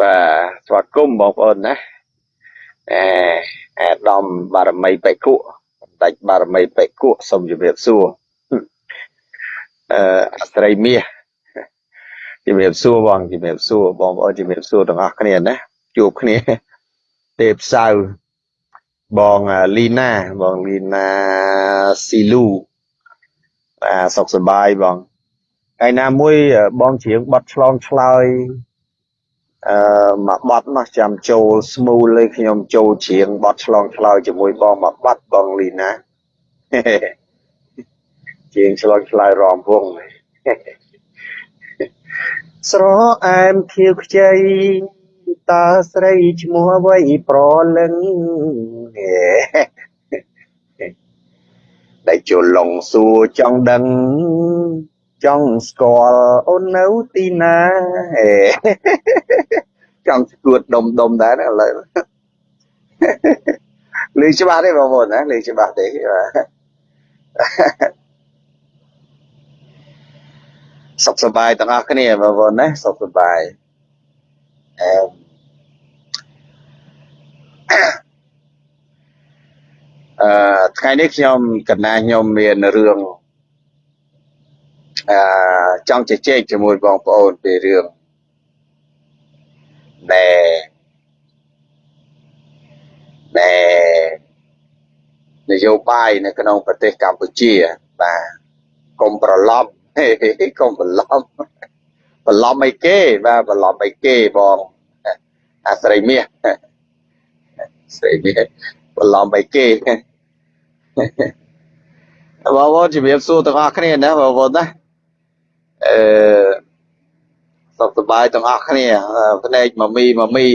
បាទស្វាគមន៍បងប្អូនណាអេអាដាមបារមីបេគុបន្តិចបារមីបេគុសូមជម្រាបសួរអឺអស្រីមាសជំរាបសួរបងជំរាបសួរបងប្អូនជំរាបសួរទាំងអស់គ្នាណាជួបគ្នាទេពសៅបងលីណាបងលីណាស៊ីលូបាទសុខសប្បាយបងថ្ងៃណាមួយបងច្រៀងបတ်ឆ្លងឆ្លើយ អឺមួយបាត់នោះចាំចូលស្មូលលេខ្ញុំចូលច្រៀងបាត់ឆ្លងឆ្លើយជាមួយបងមួយបាត់បងលីណាជាងឆ្លងឆ្លើយរំវងស្រអែមខៀវខ្ចីតើស្រីឈ្មោះអ្វីប្រលឹងដែលជលងសួរចង់ដឹង ចង់ស្គាល់អូននៅទីណាចង់ស្គួតដុំដុំដែរឥឡូវលេងច្បាស់ទេបងប្អូនណាលេងច្បាស់ទេសុខសប្បាយទាំងអស់គ្នាបងប្អូនណាសុខសប្បាយអឺអឺថ្ងៃនេះខ្ញុំកណាខ្ញុំមានរឿង អឺចង់ជជែកជាមួយបងប្អូនពីរឿងដែលដែលនយោបាយនៅក្នុងប្រទេសកម្ពុជាបាទកុំប្រឡំកុំប្រឡំប្រឡំអីគេបាទប្រឡំអីគេបងអាស្រីមាសស្រីមាសប្រឡំអីគេបងប្អូនជំរាបសួរទាំងអស់គ្នាណាបងប្អូនណា អឺសុខសប្បាយទាំងអស់គ្នាភ្នែកមមីមមី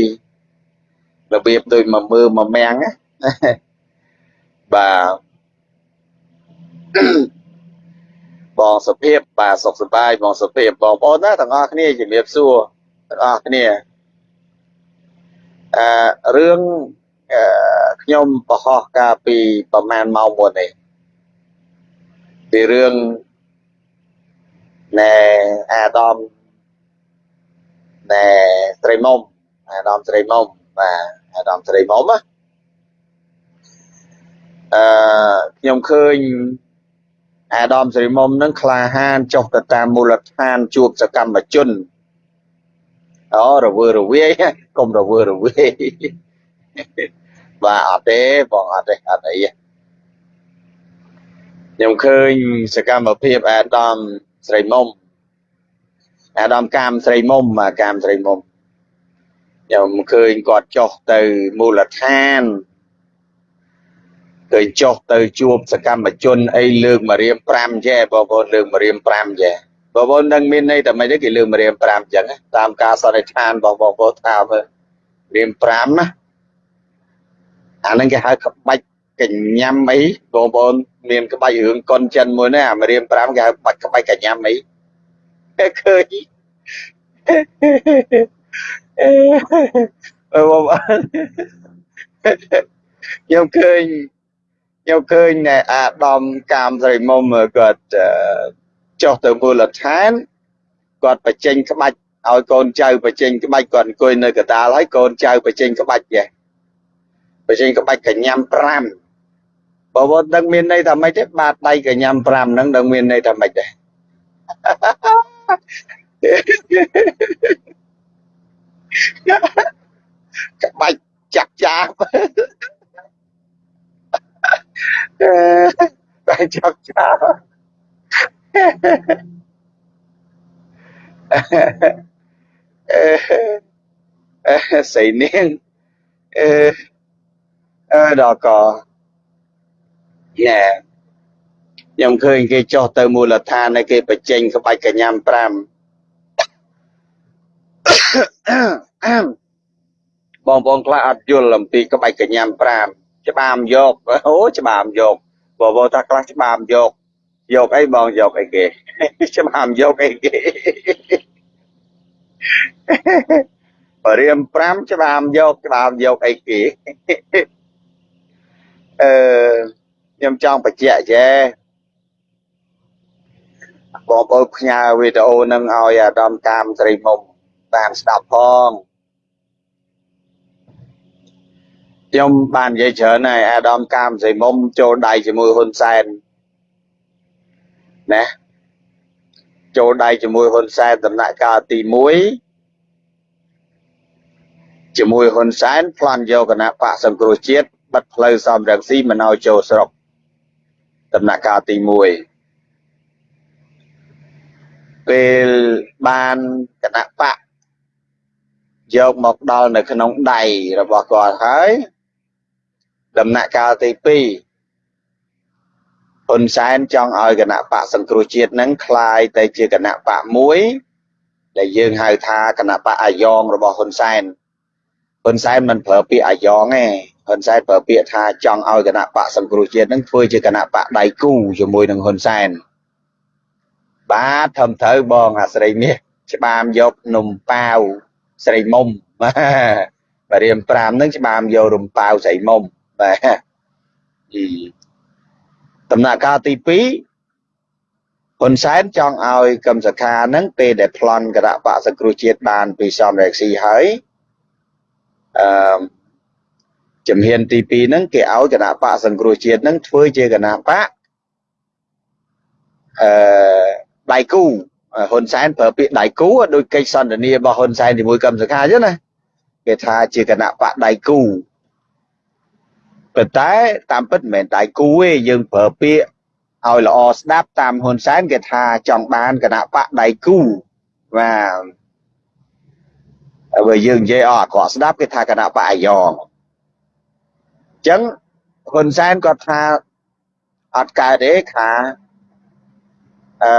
របៀបដូចមកមើលមកមាំងណាបាទបងសុភាពបាទសុខសប្បាយបងសុភាពបងប្អូនណាទាំងអស់គ្នាជំរាបសួរទាំងអស់គ្នាអឺរឿងខ្ញុំបង្ហោះកាលពីប្រហែលម៉ោងមុននេះពីរឿង ណែអាដាមណែស្រីមុំអាដាមស្រីមុំបាទអាដាមស្រីមុំណាអឺខ្ញុំឃើញអាដាមស្រីមុំនឹងក្លាហានចុះទៅតាមមូលដ្ឋានជួបសកម្មជនអូរវើរវាយកុំរវើរវាយបាទអត់ទេបងអត់ទេអត់អីខ្ញុំឃើញសកម្មភាពអាដាម ស្រីមុំអាដាមកាមស្រីមុំបាទកាមស្រីមុំខ្ញុំឃើញគាត់ចុះទៅមូលដ្ឋានឃើញចុះទៅជួបសកម្មជនអីលើកមករៀម5ចេះបងប្អូនលើកមករៀម5ចេះបងប្អូននឹងមានន័យតែមិនទេគេលើកមករៀម5អញ្ចឹងតាមការសន្និដ្ឋានរបស់បងប្អូនថាមើលរៀម5ណាអាហ្នឹងគេហៅក្បាច់ កញ្ញាំអីបងប្អូនមានក្បាច់រឿងកុនចិនមួយនេះអាមរៀម5គេហៅបាច់ក្បាច់កញ្ញាំអីឃើញអឺបងខ្ញុំឃើញខ្ញុំឃើញអាដាមកាមស្រីមុំគាត់ចុះទៅមូលដ្ឋានគាត់បញ្ចេញក្បាច់ឲ្យកូនចៅបញ្ចេញក្បាច់គាត់អង្គុយនៅកដាលហើយកូនចៅបញ្ចេញក្បាច់ចេះបញ្ចេញក្បាច់កញ្ញាំ5 បើវត្តដឹងមានន័យថាម៉េចទេបាតដៃកញ្ញាំ5ហ្នឹងដឹងមានន័យថាម៉េចដែរក្បាច់ចាក់ចាបតែចាក់ចាបអឺសៃនាងអឺអឺដល់ក៏ ណែខ្ញុំឃើញគេចុះទៅមូលដ្ឋានហើយគេបញ្ចេញក្បាច់កញ្ញាំ5បងប្អូនខ្លះអត់យល់អំពីក្បាច់កញ្ញាំ5ច្បាមយកអូច្បាមយកបងប្អូនថាខ្លះច្បាមយកយកអីបងយកអីគេច្បាមយកអីគេបរៀម5ច្បាមយកច្បាមយកអីគេអឺ ខ្ញុំចង់បញ្ជាក់ចេះបងប្អូនផ្ញើវីដេអូនឹងឲ្យអាដាមតាមស្រីមុំបានស្ដាប់ផងខ្ញុំបាននិយាយច្រើនហើយអាដាមកាមសីមុំចូលដៃជាមួយហ៊ុនសែនណាចូលដៃជាមួយហ៊ុនសែនដំណាក់កាលទី1ជាមួយហ៊ុនសែនប្លន់យកគណៈបកសង្គ្រោះជាតិបិទផ្លូវសំរងស៊ីមិនឲ្យចូលស្រុក ដំណាក់កាលទី1ពេលបានគណៈបកយកមកដល់នៅក្នុងដៃរបស់គាត់ហើយដំណាក់កាលទី2ហ៊ុនសែនចង់ឲ្យគណៈបកសង្គ្រោះជាតិនឹងคลายទៅជាគណៈបកមួយដែលយើងហៅថាគណៈបកអាយ៉ងរបស់ហ៊ុនសែនហ៊ុនសែនមិនប្រើពាក្យអាយ៉ងទេ ហ៊ុនសែនប្រើពាក្យថាចង់ឲ្យគណៈបកសង្គ្រោះជាតិនឹងធ្វើជាគណៈបកដៃគូជាមួយនឹងហ៊ុនសែនបាទធំត្រូវបងអាស្រីមាសច្បាមយកនំប៉ាវស្រីមុំបាទរៀម5ហ្នឹងច្បាមយករំប៉ាវស្រីមុំបាទអីដំណាក់កាលទី2ហ៊ុនសែនចង់ឲ្យកឹមសខាហ្នឹងពេលដែលប្លន់គណៈបកសង្គ្រោះជាតិបានពីសំរងស៊ីហើយអឺ ជំហានទី2ហ្នឹងគេឲ្យគណៈបកសង្គ្រោះជាតិហ្នឹងធ្វើជាគណៈបកអឺដៃគូហ៊ុនសែនប្រើពាក្យដៃគូដោយកិច្ចសន្ទនារបស់ហ៊ុនសែនជាមួយកឹមសុខាអញ្ចឹងណាគេថាជាគណៈបកដៃគូប៉ុន្តែតាមពិតមិនមែនដៃគូទេយើងប្រើពាក្យឲ្យល្អស្ដាប់តាមហ៊ុនសែនគេថាចង់បានគណៈបកដៃគូបាទហើយយើងនិយាយអត់អាក្រក់ស្ដាប់គេថាគណៈបកអាយ៉ងអញ្ចឹងហ៊ុនសែនគាត់ថាអត់កើតទេថាអឺ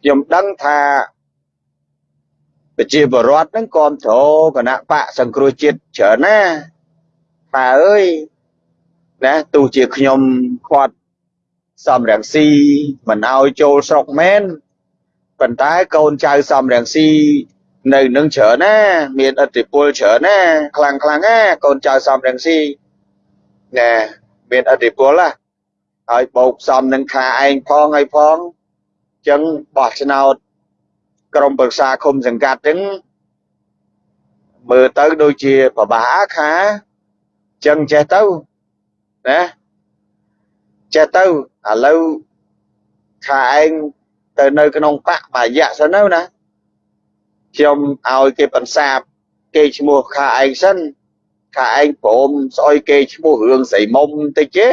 ខ្ញុំដឹងថាប្រជាពលរដ្ឋហ្នឹងគ្រប់គ្រងគណៈបកសង្គ្រោះជាតិច្រើនណាប៉ាអើយណាទោះជាខ្ញុំខាត់សំរងស៊ីមិនឲ្យចូលស្រុកមែនប៉ុន្តែកូនចៅសំរងស៊ី នៅនឹងច្រើនណាមានអធិពលច្រើនណាខ្លាំងខ្លាំងណាកូនចៅសំរងស៊ីណែមានអធិពលណាហើយបោកសំនឹងខាឯងផងហើយផងចឹងបោះឆ្នោតក្រុមប្រឹក្សាឃុំសង្កាត់ហ្នឹងមើលទៅដូចជាប្របាខាចឹងចេះទៅណាចេះទៅឥឡូវខាឯងទៅនៅក្នុងបកមួយរយៈសិនទៅណា ខ្ញុំឲ្យគេបន្សាបគេឈ្មោះខាឯងសិនខាឯងព្រមស្អុយគេឈ្មោះរឿងស្រីមុំតិចទេ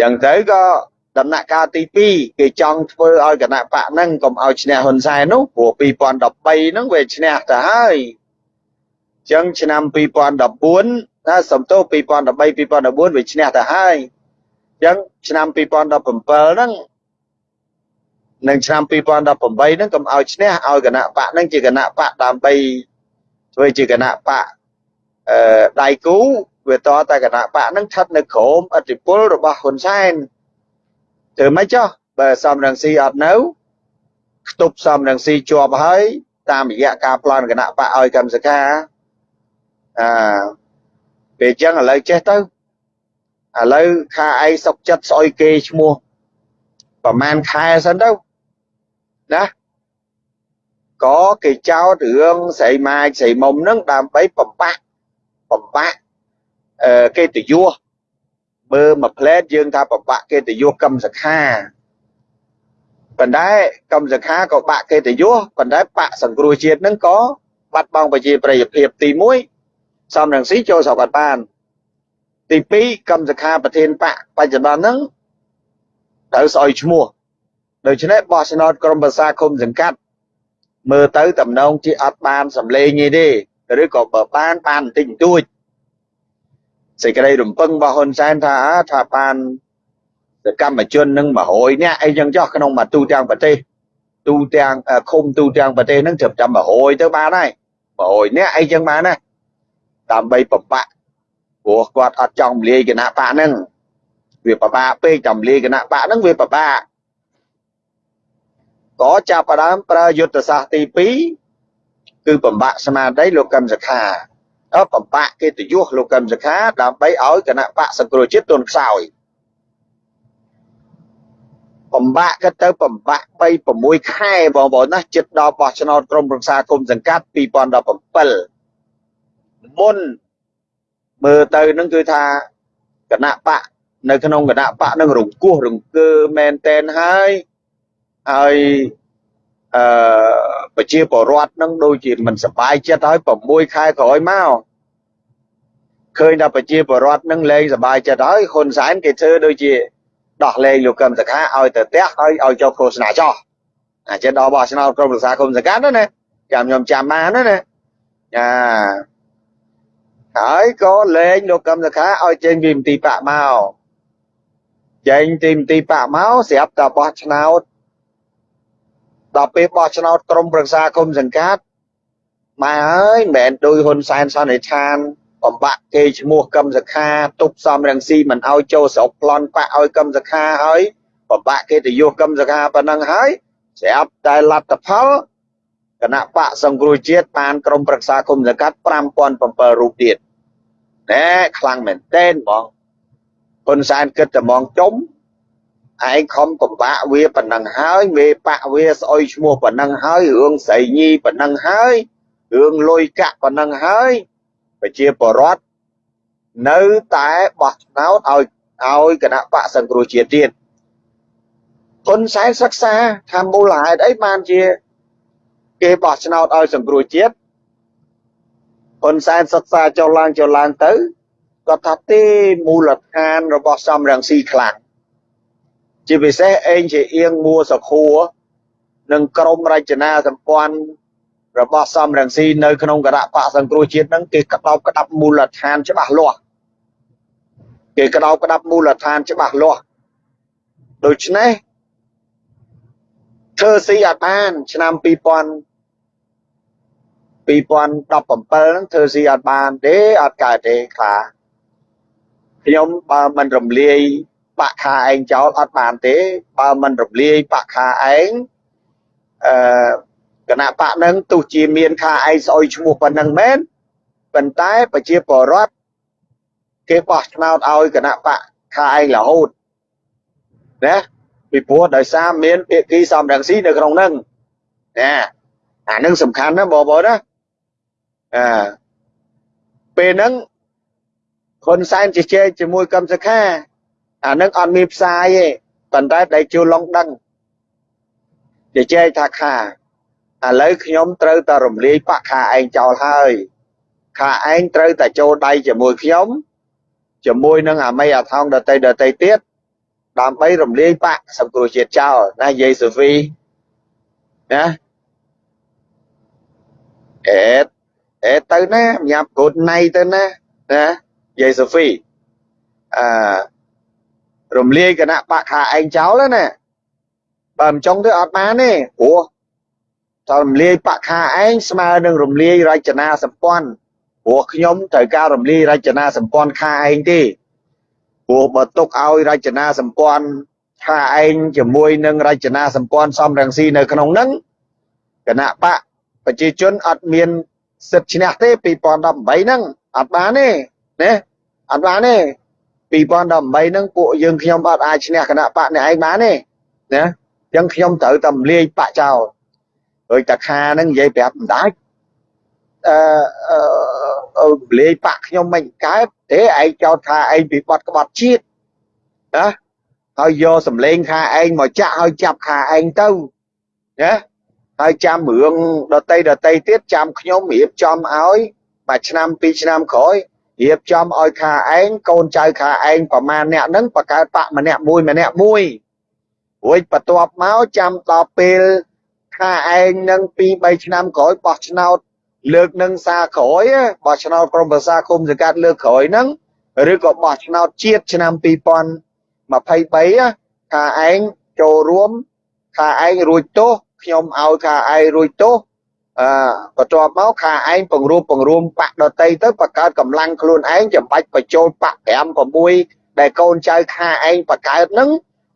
ចឹងទៅក៏ដំណាក់កាលទី2គេចង់ធ្វើឲ្យគណៈបកហ្នឹងកុំឲ្យឈ្នះហ៊ុនសែននោះព្រោះ2013ហ្នឹងវាឈ្នះទៅហើយចឹងឆ្នាំ2014ណាសំទោស2013 2014វាឈ្នះទៅហើយចឹងឆ្នាំ2017ហ្នឹង នឹងឆ្នាំ2018ហ្នឹងកុំឲ្យឈ្នះឲ្យគណៈបកហ្នឹងជាគណៈបកដើម្បីធ្វើជាគណៈបកអឺដៃគូវាតតែគណៈបកហ្នឹងស្ថិតនៅក្រោមអធិបុលរបស់ហ៊ុនសែនធ្វើម៉េចចុះបើសំរងស៊ីអត់នៅខ្ទប់សំរងស៊ីជាប់ហើយតាមរយៈការប្លន់គណៈបកឲ្យកម្មសខាអឺពេលចឹងឥឡូវចេះទៅឥឡូវខាឯងសុកចិត្តស្អុយគេឈ្មោះប្រហែលខែសិនទៅ ណាក៏គេចោទរឿងស្រីម៉ាយស្រីមុំហ្នឹងដើម្បីបំបាក់បំបាក់អឺកិត្តិយសមើលមួយផ្លែតយើងថាប្របាក់កិត្តិយសកម្មសខាប៉ុន្តែកម្មសខាក៏បាក់កិត្តិយសប៉ុន្តែបកសង្គ្រោះជាតិហ្នឹងក៏បាត់បង់ប្រជាប្រិយភាពទី1សំរងស៊ីចូលស្រុកអត់បានទី2កម្មសខាប្រធានបកបច្ចុប្បន្នហ្នឹងត្រូវស្អុយឈ្មោះ ដូច្នេះបោះឆ្នោតក្រុមប្រឹក្សាគុំសង្កាត់មើលទៅតំណងជាអត់បានសម្លេងទេឬក៏បើបានបានបន្តិចបន្តួចសេចក្តីរំពឹងរបស់ហ៊ុនសែនថាថាបានសកម្មជននឹង100នាក់អីចឹងចោះក្នុងមួយទូទាំងប្រទេសទូទាំងឃុំទូទាំងប្រទេសហ្នឹងត្រឹមតែ100ទៅបានហើយ100នាក់អីចឹងបានណាដើម្បីប្របាក់ព្រោះគាត់អត់ចង់លាយគណៈបកហ្នឹងវាប្របាក់ពេកចាំលាយគណៈបកហ្នឹងវាប្របាក់ ក៏ចាប់ផ្ដើមប្រើយុទ្ធសាស្ត្រទី2គឺបំបាក់ស្មារតីលោកកឹមសុខាបំបាក់កិត្តិយសលោកកឹមសុខាដើម្បីឲ្យគណៈបកសង្គ្រោះជាតិទន់ខ្សោយបំបាក់ក៏ទៅបំបាក់3 6ខែបងប្អូនណាចិត្តដល់បោះឆ្នោតក្រុមប្រឹក្សាគុំសង្កាត់2017មុនមើលទៅនឹងគឺថាគណៈបកនៅក្នុងគណៈបកនឹងរង្គោះរង្គើមែនតែនហើយ ហើយអឺប្រជាពលរដ្ឋនឹងដូចជាមិនសប្បាយចិត្តហើយ6ខែក្រោយមកឃើញថាប្រជាពលរដ្ឋនឹងលែងសប្បាយចិត្តហើយហ៊ុនសែនគេធ្វើដូចជាដោះលែងលោកកឹមសុខាឲ្យទៅផ្ទះហើយឲ្យចុះឃោសនាចោះអាចិនដល់បោះឆ្នោតក្រុមប្រឹក្សាគុំសង្កាត់ណាចាំខ្ញុំចាំបានណាណាចាហើយក៏លែងលោកកឹមសុខាឲ្យចេញពីមន្ទីរបកមកចេញទីមន្ទីរបកមកស្រាប់តែបោះឆ្នោត ដល់ពេលបោះឆ្នោតក្រុមប្រឹក្សាគុំសង្កាត់ម៉ែអើយមិនមែនដោយហ៊ុនសែនសន្និដ្ឋានបំបាក់គេឈ្មោះកឹមសខាទប់សំរងស៊ីមិនឲ្យចូលស្រុកប្លន់បាក់ឲ្យកឹមសខាហើយបំបាក់គេទៅយកកឹមសខាប៉ុណ្ណឹងហើយស្រាប់តែលទ្ធផលគណៈបកសង្គ្រោះជាតិបានក្រុមប្រឹក្សាគុំសង្កាត់5007រូបទៀតណែខ្លាំងមែនតេនបងហ៊ុនសែនគិតតែមកចុំ ឯងខំពិបាកវាប៉ុណ្ណឹងហើយមេបាក់វាស្អុយឈ្មោះប៉ុណ្ណឹងហើយរឿងស្រីញីប៉ុណ្ណឹងហើយរឿងលុយកាក់ប៉ុណ្ណឹងហើយប្រជាពលរដ្ឋនៅតែបោះឆ្នោតឲ្យឲ្យគណៈបកសង្គ្រោះជាតិទៀតហ៊ុនសែនសិក្សាថាមូលហេតុអីបានជា គេបោះឆ្នោតឲ្យសង្គ្រោះជាតិហ៊ុនសែនសិក្សាចុះឡើងចុះឡើងទៅគាត់ថាទេមូលដ្ឋានរបស់សំរងស៊ីខ្លាំង ជាពិសេសអេងជាអៀងមួសខួរនិងក្រមរចនាសម្ព័ន្ធរបស់សំរងស៊ីនៅក្នុងគណៈបកសង្គ្រោះជាតិហ្នឹងគេក្តោបក្តាប់មូលដ្ឋានច្បាស់លាស់គេក្តោបក្តាប់មូលដ្ឋានច្បាស់លាស់ដូច្នេះធ្វើស៊ីអត់បានឆ្នាំ2000 2017ហ្នឹងធ្វើស៊ីអត់បានទេអត់កើតទេខ្លាខ្ញុំបើមិនរំលាយ បាក់ខាឯងចោលអត់បានទេ បើមិនរំលាយបាក់ខាឯងអឺគណៈបកនឹងទោះជាមានខាឯងស្អុយឈ្មោះប៉ុណ្ណឹងមែនប៉ុន្តែប្រជាពលរដ្ឋគេបោះឆ្នោតឲ្យគណៈបកខាឯងរហូតណាពីព្រោះដោយសារមានភាគីសំរងស៊ីនៅក្នុងនឹងណាអានឹងសំខាន់ណាបងប្អូនណាអឺពេលហ្នឹងហ៊ុនសែនជជែកជាមួយកឹមសុខា អានឹងអត់មានផ្សាយទេប៉ុន្តែដៃជួលឡុងដឹងជជែកថាខាឥឡូវខ្ញុំត្រូវតែរំលាយបកខាឯងចោលហើយខាឯងត្រូវតែចូលដៃជាមួយខ្ញុំជាមួយនឹងអាមីអាថោងដតីដតីទៀតដើម្បីរំលាយបកសង្គ្រោះជាតិចោលណាយាយសូហ្វីណាអេតអេតទៅណាញ៉ាំកូនណៃទៅណាណាយាយសូហ្វីអឺ រំលាយគណៈបកខាឯងចោលណាបើមិនចង់ទៅអត់បានទេព្រោះតើរំលាយបកខាឯងស្មើនឹងរំលាយរចនាសម្ព័ន្ធព្រោះខ្ញុំត្រូវការរំលាយរចនាសម្ព័ន្ធខាឯងទេព្រោះបើទុកឲ្យរចនាសម្ព័ន្ធខាឯងជាមួយនឹងរចនាសម្ព័ន្ធសំរងស៊ីនៅក្នុងហ្នឹងគណៈបកប្រជាជនអត់មានសិទ្ធិឈ្នះទេ2018ហ្នឹងអត់បានទេណាអត់បានទេ 2018ហ្នឹងពួកយើងខ្ញុំអត់អាចឈ្នះគណៈបកអ្នកឯងបានទេណាអញ្ចឹងខ្ញុំត្រូវតែរំលាយបកចោលដូចតាខាហ្នឹងនិយាយប្រាប់ម្ដាច់អឺអឺលេងបាក់ខ្ញុំមិនកើតទេឯងចោទថាឯងពីបាត់ក្បត់ជាតិណាហើយយកសម្លេងខាឯងមកចាក់ឲ្យចាប់ខាឯងទៅណាហើយចាំរឿងដតីដតីទៀតចាំខ្ញុំរៀបចំឲ្យមួយឆ្នាំពីរឆ្នាំក្រោយ រៀបចំឲ្យខាឯងកូនចៅខាឯងប្រមាណអ្នកហ្នឹងបកើតបកម្នាក់មួយម្នាក់មួយរួចបន្ទាប់មកចាំដល់ពេលថាឯងនឹង2 3ឆ្នាំក្រោយបោះឆ្នោតលើកនឹងសារក្រោយបោះឆ្នោតក្រុមប្រឹក្សាគុំសង្កាត់លើកក្រោយហ្នឹងឬក៏បោះឆ្នោតជាតិឆ្នាំ2023ថាឯងចូលរួមថាឯងរួចទោសខ្ញុំឲ្យថាឯងរួចទោស អឺបន្ទាប់មកខាឯងបង្រួមបង្រួមបាក់ដតីទៅបង្កើតកម្លាំងខ្លួនឯងចាំបាច់បញ្ចូលបាក់5 6ដែលកូនចៅខាឯងបង្កើតនឹង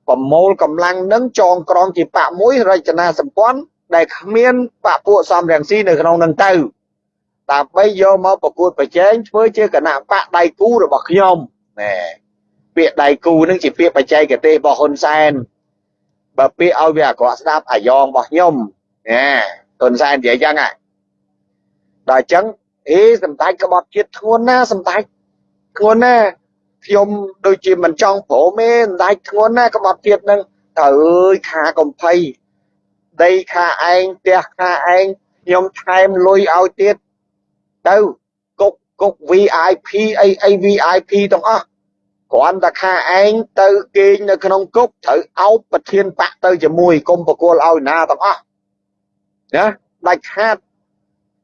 ប្រមូលកម្លាំងនឹងចងក្រងជាបាក់មួយរចនាសម្ព័ន្ធដែលគ្មានបាក់ពួកសំរងស៊ីនៅក្នុងនឹងទៅដើម្បីយកមកប្រកួតប្រជែងធ្វើជាគណៈបកដៃគូរបស់ខ្ញុំណែពាក្យដៃគូនឹងជាពាក្យបច្ចេកទេសរបស់ហ៊ុនសែនបើពាក្យឲ្យវាអាក្រក់ស្ដាប់អាយ៉ងរបស់ខ្ញុំណា ទុនសែននិយាយចឹងហ่ะដល់អញ្ចឹងអេសម្ដេចក្បត់ជាតិធ្ងន់ណាសម្ដេចធ្ងន់ណាខ្ញុំដូចជាមិនចង់ព្រមទេសម្ដេចធ្ងន់ណាក្បត់ជាតិនឹងតើអើយខាកំភៃដីខាឯងផ្ទះខាឯងខ្ញុំថែមលុយឲ្យទៀតទៅគុកគុក VIP អីអី VIP ទាំងអស់គ្រាន់តែខាឯងទៅគេងនៅក្នុងគុកត្រូវអោបប្រធានបកទៅជាមួយគុំបកលឲ្យណាទាំងអស់ ណាដាច់ខាត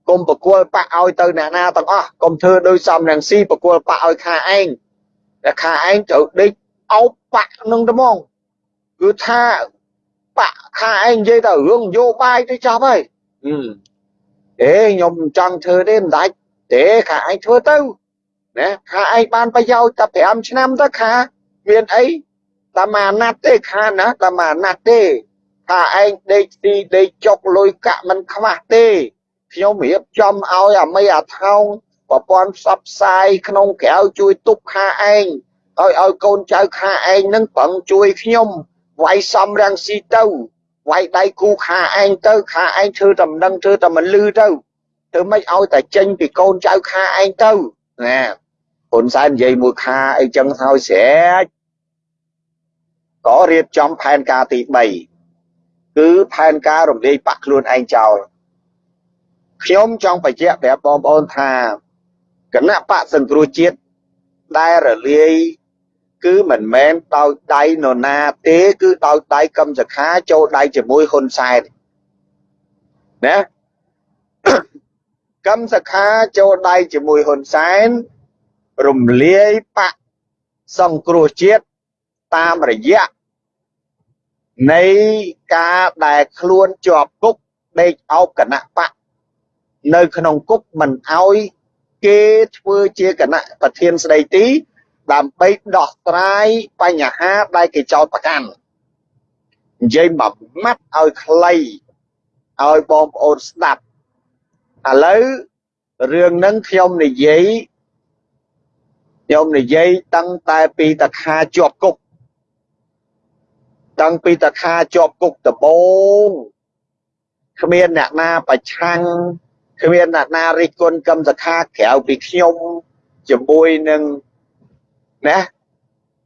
គុំបកលបកឲ្យទៅអ្នកណាទាំងអស់គុំធ្វើដោយសំរងស៊ីបកលបកឲ្យខាឯងតែខាឯងត្រូវដេកអោបបកនឹងត្មងគឺថាបកខាឯងនិយាយតែរឿងនយោបាយទៅចប់ហើយអេខ្ញុំចង់ធ្វើទេមិនដាច់ទេខាឯងធ្វើទៅណាខាឯងបានប្រយោជន៍តែ5ឆ្នាំទៅខាមានអីតាមអាណត្តិទេខាណាតាមអាណត្តិទេ ថាឯងដេកទីដេកចុកលុយកាក់មិនខ្វះទេខ្ញុំរៀបចំឲ្យអាមីអាថោងប្រព័ន្ធផ្សព្វផ្សាយក្នុងក្រៅជួយទប់ខាឯងឲ្យឲ្យកូនចៅខាឯងនឹងប្រឹងជួយខ្ញុំវាយសំរាំងស៊ីទៅវាយដៃគូខាឯងទៅខាឯងធ្វើតែមិនដឹងធ្វើតែមិនលឺទៅធ្វើម៉េចឲ្យតែចេញពីកូនចៅខាឯងទៅណាហ៊ុនសែននិយាយមួយខាអីចឹងហើយស្រេចក៏រៀបចំផែនការទី3 គឺផែនការរំលាយបាក់ខ្លួនឯងចោលខ្ញុំចង់បញ្ជាក់ប្រាប់បងប្អូនថាគណៈបកសង្គ្រោះជាតិដែលរលាយគឺមិនមែនដោយដៃនរណាទេគឺដោយដៃកឹមសខាចូលដៃជាមួយហ៊ុនសែនណាកឹមសខាចូលដៃជាមួយហ៊ុនសែនរំលាយបកសង្គ្រោះជាតិតាមរយៈ នៃការដែលខ្លួនជាប់គុកដេកអោបគណៈបកនៅក្នុងគុកមិនអោយគេធ្វើជាគណៈប្រធានស្ដីទី ដើម្បីដោះស្រាយបញ្ហាដែលគេចោទប្រកាន់និយាយមួយម៉ាត់ឲ្យខ្លីឲ្យបងប្អូនស្ដាប់ឥឡូវរឿងហ្នឹងខ្ញុំនិយាយខ្ញុំនិយាយតាំងតែពីតខាជាប់គុក តាំងពីតខាជាប់គុកដំបូងគ្មានអ្នកណាប្រឆាំងគ្មានអ្នកណារិះគន់កម្មសខាក្រៅពីខ្ញុំជាមួយនឹងណា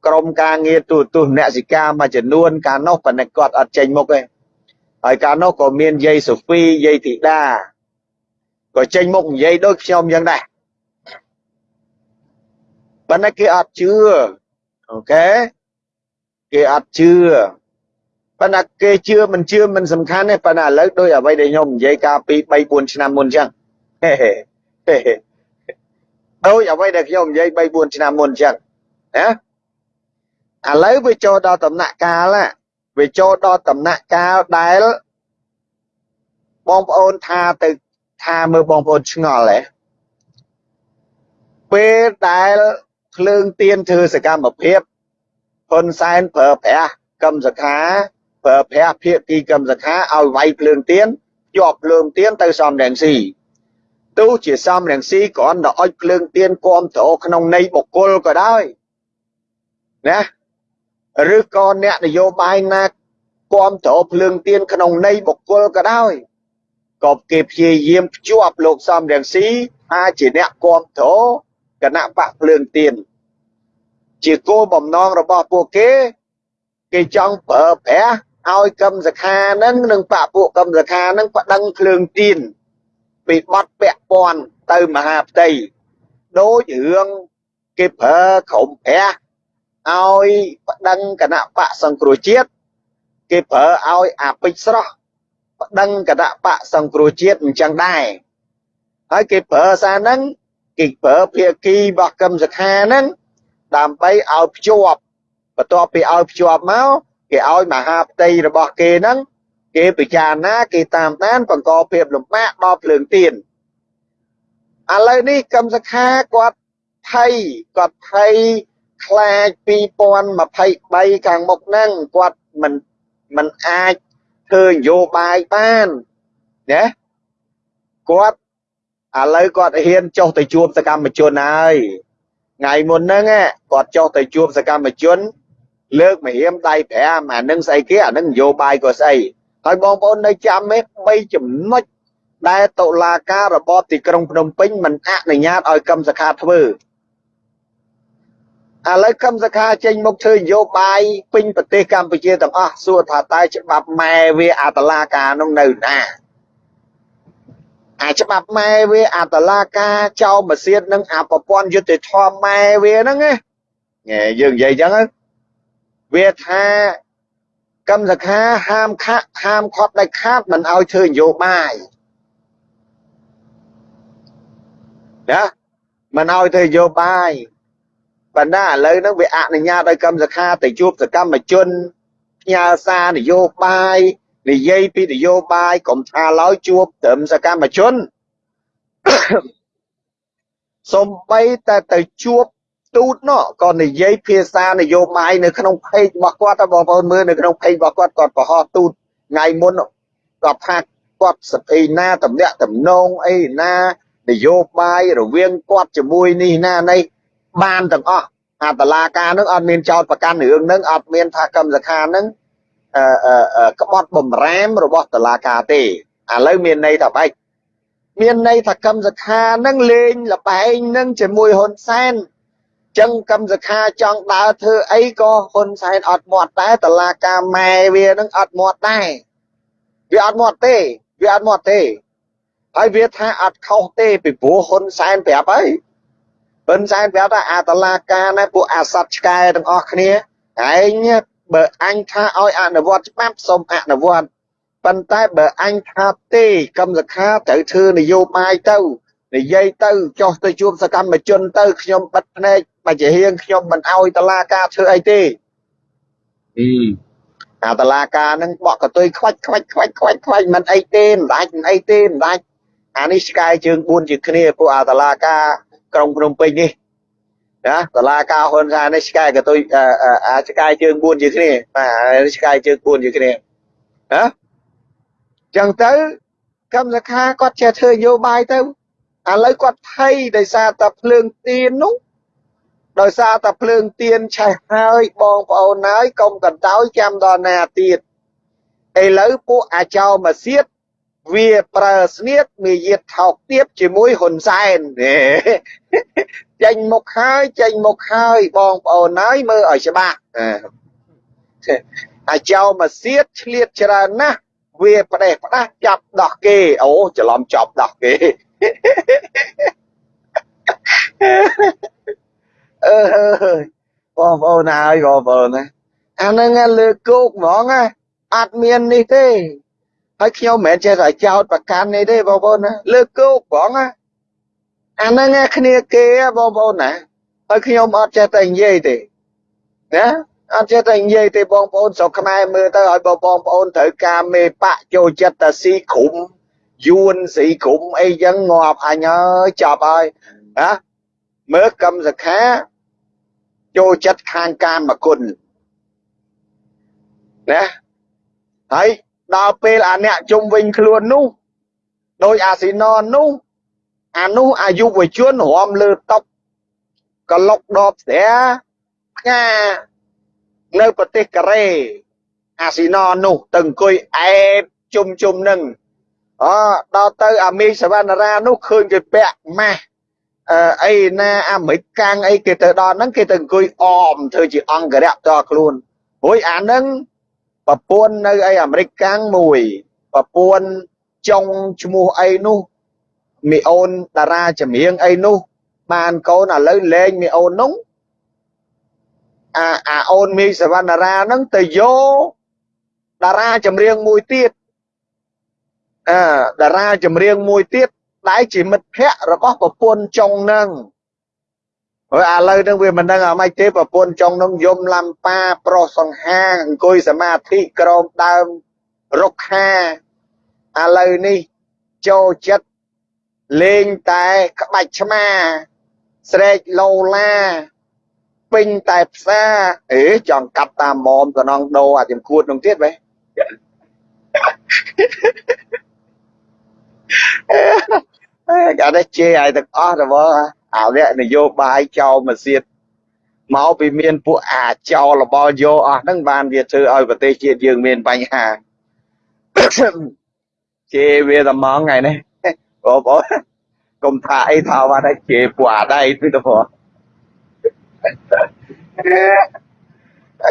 ក្រុមការងារទូទស្សនសិកាមួយចំនួនកាលនោះប៉ុន្តែគាត់អត់ចេញមុខទេហើយកាលនោះក៏មានយាយសូហ្វីយាយធីតាក៏ចេញមុខនិយាយដូចខ្ញុំយ៉ាងដែរប៉ុន្តែគេអត់ជឿអូខេគេអត់ជឿ ប៉ុន្តែគេជឿមិនជឿមិនសំខាន់ទេប៉ុន្តែឥឡូវដោយអ្វីដែលខ្ញុំនិយាយកាលពី3 4ឆ្នាំមុនអញ្ចឹងដោយអ្វីដែលខ្ញុំនិយាយ3 4ឆ្នាំមុនអញ្ចឹងណាឥឡូវវាចូលដល់ដំណាក់កាលវាចូលដល់ដំណាក់កាលដែលបងប្អូនថាទៅថាមើលបងប្អូនឆ្ងល់ហ៎ពេលដែលភ្លើងទៀនធ្វើសកម្មភាពហ៊ុនសែនប្រើប្រាស់កម្មសខា ប្រើប្រាស់ភាគីកម្មសខាឲ្យវាយភ្លើងទៀនជាប់ភ្លើងទៀនទៅសំរងស៊ីទោះជាសំរងស៊ីគ្រាន់តែអុចភ្លើងទៀនគាំទ្រក្នុងន័យបុគ្គលក៏ដោយណាឬក៏អ្នកនយោបាយណាគាំទ្រភ្លើងទៀនក្នុងន័យបុគ្គលក៏ដោយក៏គេព្យាយាមភ្ជាប់លោកសំរងស៊ីថាជាអ្នកគាំទ្រគណៈបកភ្លើងទៀនជាគោលបំណងរបស់ពួកគេ គេចង់ប្រើប្រាស់ ឲ្យកម្មសខានឹងនិងបកពួកកម្មសខានឹងប្តឹងភ្លើងទៀនពីបត់ពាក់ព័ន្ធទៅមហាផ្ទៃដូចរឿងគេប្រើក្រុមព្រះឲ្យប្តឹងគណៈបកសង្គ្រោះជាតិគេប្រើឲ្យអាពេជ្រស្រស់ប្តឹងគណៈបកសង្គ្រោះជាតិអញ្ចឹងដែរហើយគេប្រើសារហ្នឹងគេប្រើភាគីរបស់កម្មសខាហ្នឹងដើម្បីឲ្យភ្ជាប់បន្ទាប់ពីឲ្យភ្ជាប់មក គេឲ្យមហាផ្ទៃរបស់គេហ្នឹងគេពិចារណាគេតាមដានបង្កភាពលំបាកដល់ភ្លើងទៀនឥឡូវនេះកម្មសខាគាត់ថៃគាត់ថៃខ្លាច2023ខាងមុខហ្នឹងគាត់មិនមិនអាចធ្វើនយោបាយបានណាគាត់ឥឡូវគាត់ហ៊ានចុះទៅជួបសកម្មជនហើយថ្ងៃមុនហ្នឹងគាត់ចុះទៅជួបសកម្មជន លើកមហៀមដៃ5អានឹងស្អីគេអានឹងនយោបាយក៏ស្អីហើយបងប្អូននៅចាំទេ3ចំណុចដែលតុលាការរបបទីក្រុងភ្នំពេញមិនអនុញ្ញាតឲ្យកម្មសខាធ្វើឥឡូវកម្មសខាចេញមកធ្វើនយោបាយពេញប្រទេសកម្ពុជាទាំងអស់សួរថាតើច្បាប់ម៉ែវាអាតឡាការនោះនៅណាអាច្បាប់ម៉ែវាអាតឡាការចោលម៉ាស៊ីននឹងអាប្រព័ន្ធយុតិធម៌ម៉ែវាហ្នឹងណាយើងនិយាយចឹង វាថាកម្មសខាហាមខាក់ហាមខត់ដាច់ខាតមិនឲ្យធ្វើនយោបាយណាមិនឲ្យធ្វើនយោបាយបណ្ណាឥឡូវហ្នឹងវាអនុញ្ញាតឲ្យកម្មសខាទៅជួបសកម្មជនផ្ញើសារនយោបាយនិយាយពីនយោបាយកុំថាឡើយជួបត្រឹមសកម្មជនសំបីតែទៅជួប ទូតនោះក៏និយាយភាសានយោបាយនៅក្នុងเพจរបស់គាត់តែបងប្អូនមើលនៅក្នុងเพจរបស់គាត់គាត់ប្រហោះទូតថ្ងៃមុនគាត់ថាគាត់ស្អីណាតំណាក់តំណងអីណានយោបាយរវាងគាត់ជាមួយនេះណានេះបានទាំងអស់អាតឡាការនឹងអត់មានចោតប្រកាន់រឿងនឹងអត់មានថាកម្មសខានឹងក្បត់បំរាមរបស់តឡាការទេឥឡូវមានន័យថាបែបមានន័យថាកម្មសខានឹងលេងលបែងនឹងជាមួយហ៊ុនសែន ចឹងកម្មសខាចង់ដើរធ្វើអីក៏ហ៊ុនសែនអត់មាត់ដែរតឡាការម៉ែវានឹងអត់មាត់ដែរវាអត់មាត់ទេវាអត់មាត់ទេហើយវាថាអត់ខុសទេពីព្រោះហ៊ុនសែនប្រាប់ហើយហ៊ុនសែនប្រាប់ថាអាតឡាការណាពួកអាសត្វឆ្កែទាំងអស់គ្នាឯងបើអញថាឲ្យអនុវត្តច្បាប់សូមអនុវត្តប៉ុន្តែបើអញថាទេកម្មសខាត្រូវធ្វើនយោបាយទៅ និយាយទៅចុះទៅជួបសកម្មជនទៅខ្ញុំបិទភ្នែកបើជាហៀងខ្ញុំមិនអោយតឡាការធ្វើអីទេអឺអាតឡាការនឹងបកកតុយខ្វាច់ខ្វាច់ខ្វាច់ខ្វាច់ខ្វាច់មិនអីទេមិនដាច់មិនអីទេមិនដាច់អានេះឆ្កែជើង4ជាគ្នាពួកអាតឡាការក្រុងភ្នំពេញនេះណាតឡាការហ៊ុនសែននេះឆ្កែកតុយអាឆ្កែជើង4ជាគ្នាបាទឆ្កែជើង4ជាគ្នាណាចឹងទៅកម្មសខាគាត់ចេះធ្វើនយោបាយទៅ ឥឡូវគាត់ថៃដោយសារតែភ្លើងទៀននោះដោយសារតែភ្លើងទៀនឆេះហើយបងប្អូនហើយកុំកន្តើយចាំដល់ណាទៀតឥឡូវពួកអាចោមកសៀតវាប្រើស្នៀតមាយាទថោកទាបជាមួយហ៊ុនសែនចេញមុខហើយចេញមុខហើយបងប្អូនហើយមើលឲ្យច្បាស់អាចោមកសៀតឆ្លៀតច្រើនណាស់វាផ្ដេសផ្ដាស់ចាប់ដោះគេអូច្រឡំចាប់ដោះគេ អឺបងប្អូនហើយបងប្អូនណាអាហ្នឹងលើគោកហ្មងណាអត់មាននេះទេហើយខ្ញុំមិនមែនចេះតែចោតប្រកាន់នេះទេបងប្អូនណាលើគោកហ្មងណាអាហ្នឹងគ្នាគេបងប្អូនណាហើយខ្ញុំអត់ចេះតែនិយាយទេណាអត់ចេះតែនិយាយទេបងប្អូនស្រុកខ្មែរមើលទៅឲ្យបងប្អូនត្រូវការមេបកចូលចិត្តតែស៊ីក្រុម យួនស៊ីក្រុមអីចឹងងាប់អញអើយចាប់ហើយណាមើលកម្មសខាចូលចិត្តខាងកាមគុណណាហើយដល់ពេលអាអ្នកជុំវិញខ្លួននោះដោយអាស៊ីណននោះអានោះអាយុវជនរំលើតុបកលុកដបស្រាផ្កានៅប្រទេសកូរ៉េអាស៊ីណននោះទៅអង្គុយអែបជុំជុំនឹង អដល់ទៅអាមីសវណ្ណរានោះឃើញគេពាក់ម៉ាស់អីណាអាមេរិកកាំងអីគេទៅដល់ហ្នឹងគេទៅអង្គុយអមធ្វើជាអង្គរៈតខ្លួនរួយអាហ្នឹងប្រពន្ធនៅអីអាមេរិកកាំងមួយប្រពន្ធចុងឈ្មោះអីនោះមីអូនតារាចម្រៀងអីនោះ បានកូនឥឡូវលេងមីអូននោះអាអាអូនមីសវណ្ណារាហ្នឹងទៅយកតារាចម្រៀងមួយទៀតអឺ តារាចម្រៀងមួយទៀតដែលជាមិត្តភ័ក្តិរបស់ប្រពន្ធចុងហ្នឹងហើយឥឡូវហ្នឹងវាមិនដឹងអាម៉េចទេប្រពន្ធចុងហ្នឹងយំលំប៉ាប្រុសសង្ហាអង្គុយសមាធិក្រោមដើមរុក្ខាឥឡូវនេះចូលចិត្តលេងតែក្បាច់ឆ្មា ស្រែកឡូឡាពេញតែផ្សារអេចង់កាប់តាមមុំតំណងដោអាចំគួតនោះទៀតបេ កាលនេះជេរឲ្យទាំងអស់ទៅបងអាវៈនយោបាយចោលមកសៀតមកពីមានពួកអាចោលរបស់យកអស់ហ្នឹងបានវាធ្វើឲ្យប្រទេសជាតិយើងមានបញ្ហាជេរវាតែមកថ្ងៃនេះបងប្អូនកុំថាអីថាបាត់ហើយជេរពួកអាដៃទៅទៅព្រោះ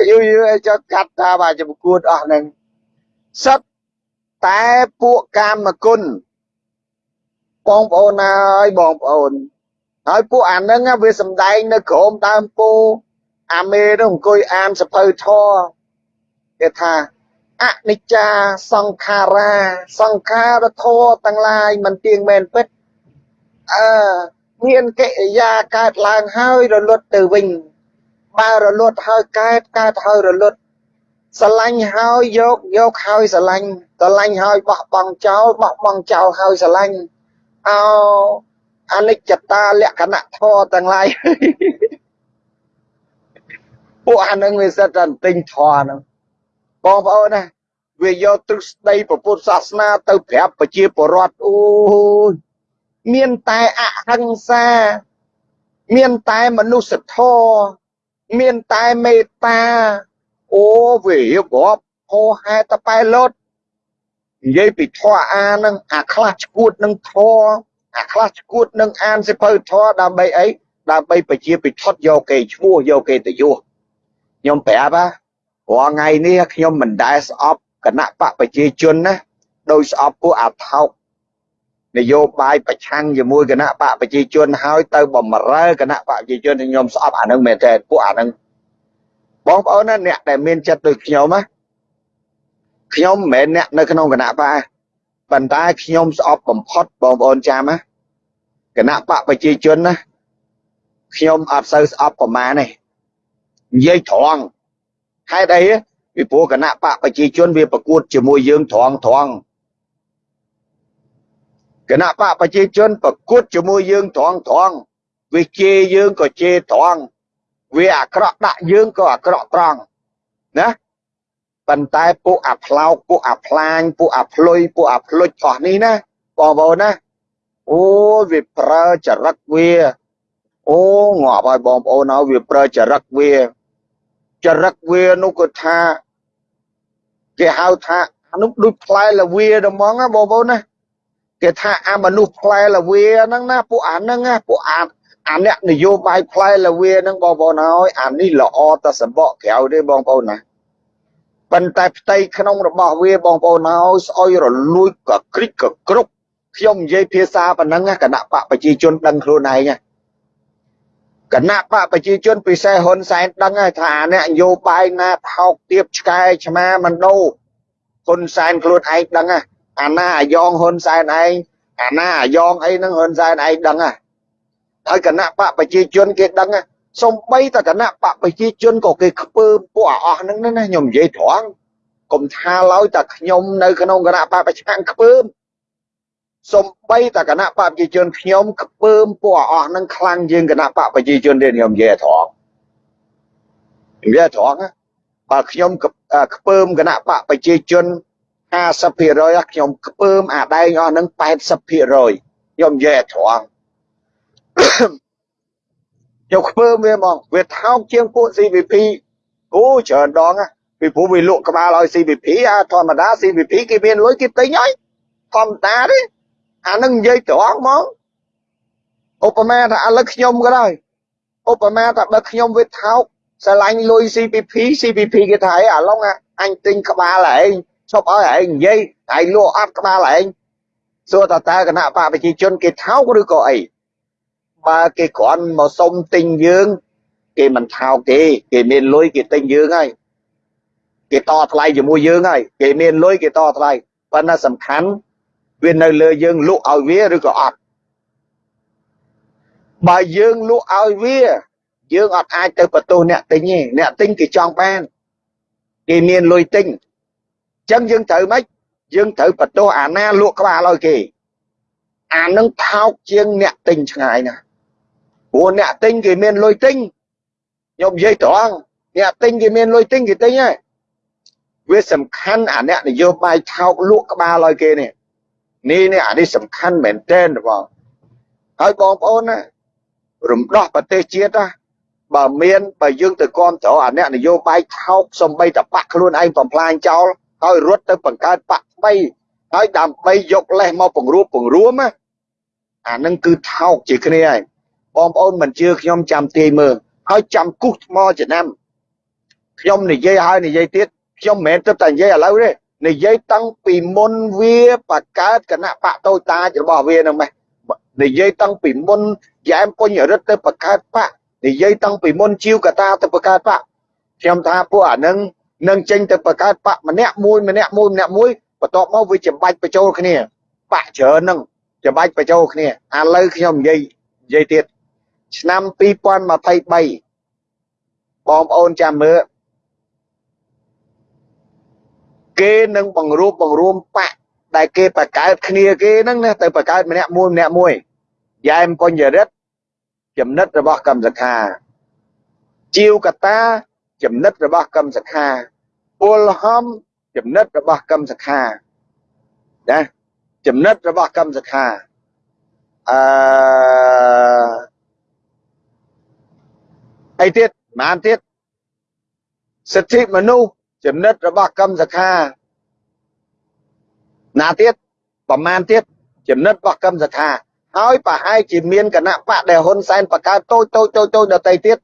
យូរយូរចុះកាត់ថាបាទជាប្រកួតអស់ហ្នឹងសិតតែពួកកាមគុណ បងប្អូនហើយបងប្អូនហើយពួកអាហ្នឹងវាសំដែងនៅក្រោមដើមពោអាមេនោះអង្គុយអានសភៅធរគេថាអនិច្ចាសង្ខារាសង្ខារធរទាំងឡាយមិនទៀងមែនពិតអឺមានកិរិយាកើតឡើងហើយរលត់ទៅវិញបើរលត់ហើយកើតកើតហើយរលត់ស្រឡាញ់ហើយយកយកហើយស្រឡាញ់ស្រឡាញ់ហើយបោះបង់ចោលបោះបង់ចោលហើយស្រឡាញ់ អោអនិច្ចតាលក្ខណៈធម៌ទាំងឡាយពួកអានឹងវាសិតតែទិញធម៌ហ្នឹងបងប្អូនណាវាយកទ្រឹស្ដីពុទ្ធសាសនាទៅប្រាប់ប្រជាពលរដ្ឋអូយមានតែអហិង្សា មានតែមនុស្សធម៌មានតែមេត្តា អូវារៀបរាប់ហោហែតប៉ែលត់ និយាយពីធម៌អានឹងអាខ្លះឈួតនឹងធម៌អាខ្លះឈួតនឹងអានសិភៅធម៌ដើម្បីអីដើម្បីប្រជាពិធយកគេឈ្មោះយកគេទៅយោខ្ញុំប្រាប់ហ่าរាល់ថ្ងៃនេះខ្ញុំមិនដែលស្អប់គណៈបកប្រជាជនណាដោយស្អប់ពួកអាថោកនយោបាយប្រឆាំងជាមួយគណៈបកប្រជាជនហើយទៅបំរើគណៈបកប្រជាជនខ្ញុំស្អប់អានឹងមែនតើពួកអានឹងបងប្អូនណាអ្នកដែលមានចិត្តដូចខ្ញុំណា ខ្ញុំមិនមែនអ្នកនៅក្នុងគណៈបកប៉ុន្តែខ្ញុំស្អប់បំផុតបងប្អូនចាំណាគណៈបកប្រជាជនណាខ្ញុំអត់សូវស្អប់ប្រមាណទេនិយាយត្រង់ហេតុអីពីព្រោះគណៈបកប្រជាជនវាប្រកួតជាមួយយើងត្រង់ត្រង់គណៈបកប្រជាជនប្រកួតជាមួយយើងត្រង់ត្រង់វាជេរយើងក៏ជេរត្រង់វាអាក្រក់ដាក់យើងក៏អាក្រក់ត្រង់ណា ប៉ុន្តែពួកអាផ្លោកពួកអាផ្លាញពួកអាផ្លុយពួកអាផ្លុចអស់នេះណាបងប្អូនណាអូវាប្រើចរិតវាអូងាប់ហើយបងប្អូនហើយវាប្រើចរិតវាចរិតវានោះក៏ថាគេហៅថាអានោះដូចផ្លែលវាហ្មងណាបងប្អូនណាគេថាអាមនុស្សផ្លែលវាហ្នឹងណាពួកអាហ្នឹងណាពួកអាអាអ្នកនយោបាយផ្លែលវាហ្នឹងបងប្អូនហើយអានេះល្អតែសម្បកក្រៅទេបងប្អូនណា ប៉ុន្តែផ្ទៃក្នុងរបស់វាបងប្អូនហើយស្អុយរលួយក៏គ្រិចក៏គ្រប់ខ្ញុំនិយាយភាសាប៉ុណ្ណឹងគណៈបកប្រជាជនដឹងខ្លួនឯងគណៈបកប្រជាជនពិសេសហ៊ុនសែនដឹងហើយថាអ្នកនយោបាយណាថោកទៀបឆ្កែឆ្មាមិនដូរហ៊ុនសែនខ្លួនឯងដឹងអាណាអាយ៉ងហ៊ុនសែនឯងអាណាអាយ៉ងអីហ្នឹងហ៊ុនសែនឯងដឹងហើយគណៈបកប្រជាជនគេដឹង សំបីតគណៈបកប្រជាជនក៏គេខ្ពើពួកអស់ហ្នឹងណាខ្ញុំនិយាយត្រង់កុំថាឡើយតែខ្ញុំនៅក្នុងគណៈបកប្រឆាំងខ្ពើមសំបីតគណៈបកប្រជាជនខ្ញុំខ្ពើមពួកអស់ហ្នឹងខ្លាំងជាងគណៈបកប្រជាជនទេខ្ញុំនិយាយត្រង់និយាយត្រង់បើខ្ញុំខ្ពើមគណៈបកប្រជាជន50%ខ្ញុំខ្ពើមអាដែងអស់ហ្នឹង80%ខ្ញុំនិយាយត្រង់ ខ្ញុំខ្ពើមវាហ្មងវាថោកជាងពួក CVP អូច្រើនដងពីព្រោះវាលក់ក្បាលឲ្យ CVP អាធម្មតា CVP គេមានលុយគេទិញហើយធម្មតាទេអានឹងនិយាយត្រង់ហ្មងឧបមាថាឥឡូវខ្ញុំក៏ដោយឧបមាថាបើខ្ញុំវាថោកស្រឡាញ់លុយ CPP CPP គេថាអីអាឡុងអញទិញក្បាលឯងឈប់ឲ្យឯងនិយាយឯងលក់អត់ក្បាលឯងសួរតើតើគណៈបកប្រជាជនគេថោកឬក៏អី បើគេគ្រាន់មកសុំទិញយើង គេមិនថោកទេគេមានលុយគេទិញយើងហើយគេតថ្លៃជាមួយយើងហើយគេមានលុយគេតថ្លៃប៉ុន្តែសំខាន់វានៅលើយើងលក់ឲ្យវាឬក៏អត់បើយើងលក់ឲ្យវា យើងអត់អាចទៅបន្ទោសអ្នកទិញទេអ្នកទិញគេចង់បានគេមានលុយទិញអញ្ចឹងយើងត្រូវម៉េចយើងត្រូវបន្ទោសអាណាលក់ក្បាលឲ្យគេអានឹងថោកជាងអ្នកទិញឆ្ងាយណាស់ ព្រោះអ្នកទិញគេមានលុយទិញខ្ញុំនិយាយត្រង់អ្នកទិញគេមានលុយទិញគេទិញហើយវាសំខាន់អាអ្នកនយោបាយថោកលក់ក្បាលឲ្យគេនេះនេះនេះអានេះសំខាន់មែនទែនបងហើយបងប្អូនណារំដោះប្រទេសជាតិណាបើមានបើយើងទៅគាំទ្រអាអ្នកនយោបាយថោកសំបីតបាក់ខ្លួនឯងបំផ្លាញចោលហើយរត់ទៅបង្កើតបាក់ថ្មីហើយដើម្បីយកលេសមកពង្រួបពង្រួមណាអានឹងគឺថោកជាគ្នាហើយ បងប្អូនមិនជឿខ្ញុំចាំទាយមើលហើយចាំគូសថ្មចំណាំខ្ញុំនិយាយហើយនិយាយទៀតខ្ញុំមិនមែនទៅតែនិយាយឥឡូវទេនិយាយតាំងពីមុនវាបកកើតគណៈបកតូចតាចរបស់វានឹងម៉េះនិយាយតាំងពីមុនយ៉ែមពុញរិទ្ធទៅបកកើតបកនិយាយតាំងពីមុនជីវកតាទៅបកកើតបកខ្ញុំថាពួកអានឹងនឹងចេញទៅបកកើតបកម្នាក់មួយម្នាក់មួយម្នាក់មួយបន្ទាប់មកវាចម្បាច់បញ្ចូលគ្នាបកច្រើនហ្នឹងចម្បាច់បញ្ចូលគ្នាឥឡូវខ្ញុំនិយាយនិយាយទៀត ឆ្នាំ2023បងប្អូនចាំមើលគេនឹងបង្រួបបង្រួមបកដែលគេបកកើតគ្នាគេហ្នឹងណាទៅបកកើតម្នាក់មួយម្នាក់មួយយ៉ែមបញ្ញរិទ្ធចំណិតរបស់កម្មសខាជីវកតាចំណិតរបស់កម្មសខាពលហំចំណិតរបស់កម្មសខាណាចំណិតរបស់កម្មសខាអឺ អីទៀតប៉ុន្មានទៀតសិទ្ធិមនុស្សចំណិតរបស់កម្មសខាណាទៀតប្រមាណទៀតចំណិតរបស់កម្មសខាហើយប្រហែលជាមានគណៈបកដែលហ៊ុនសែនបង្កើតតូចតូចតូចតូចដតីទៀត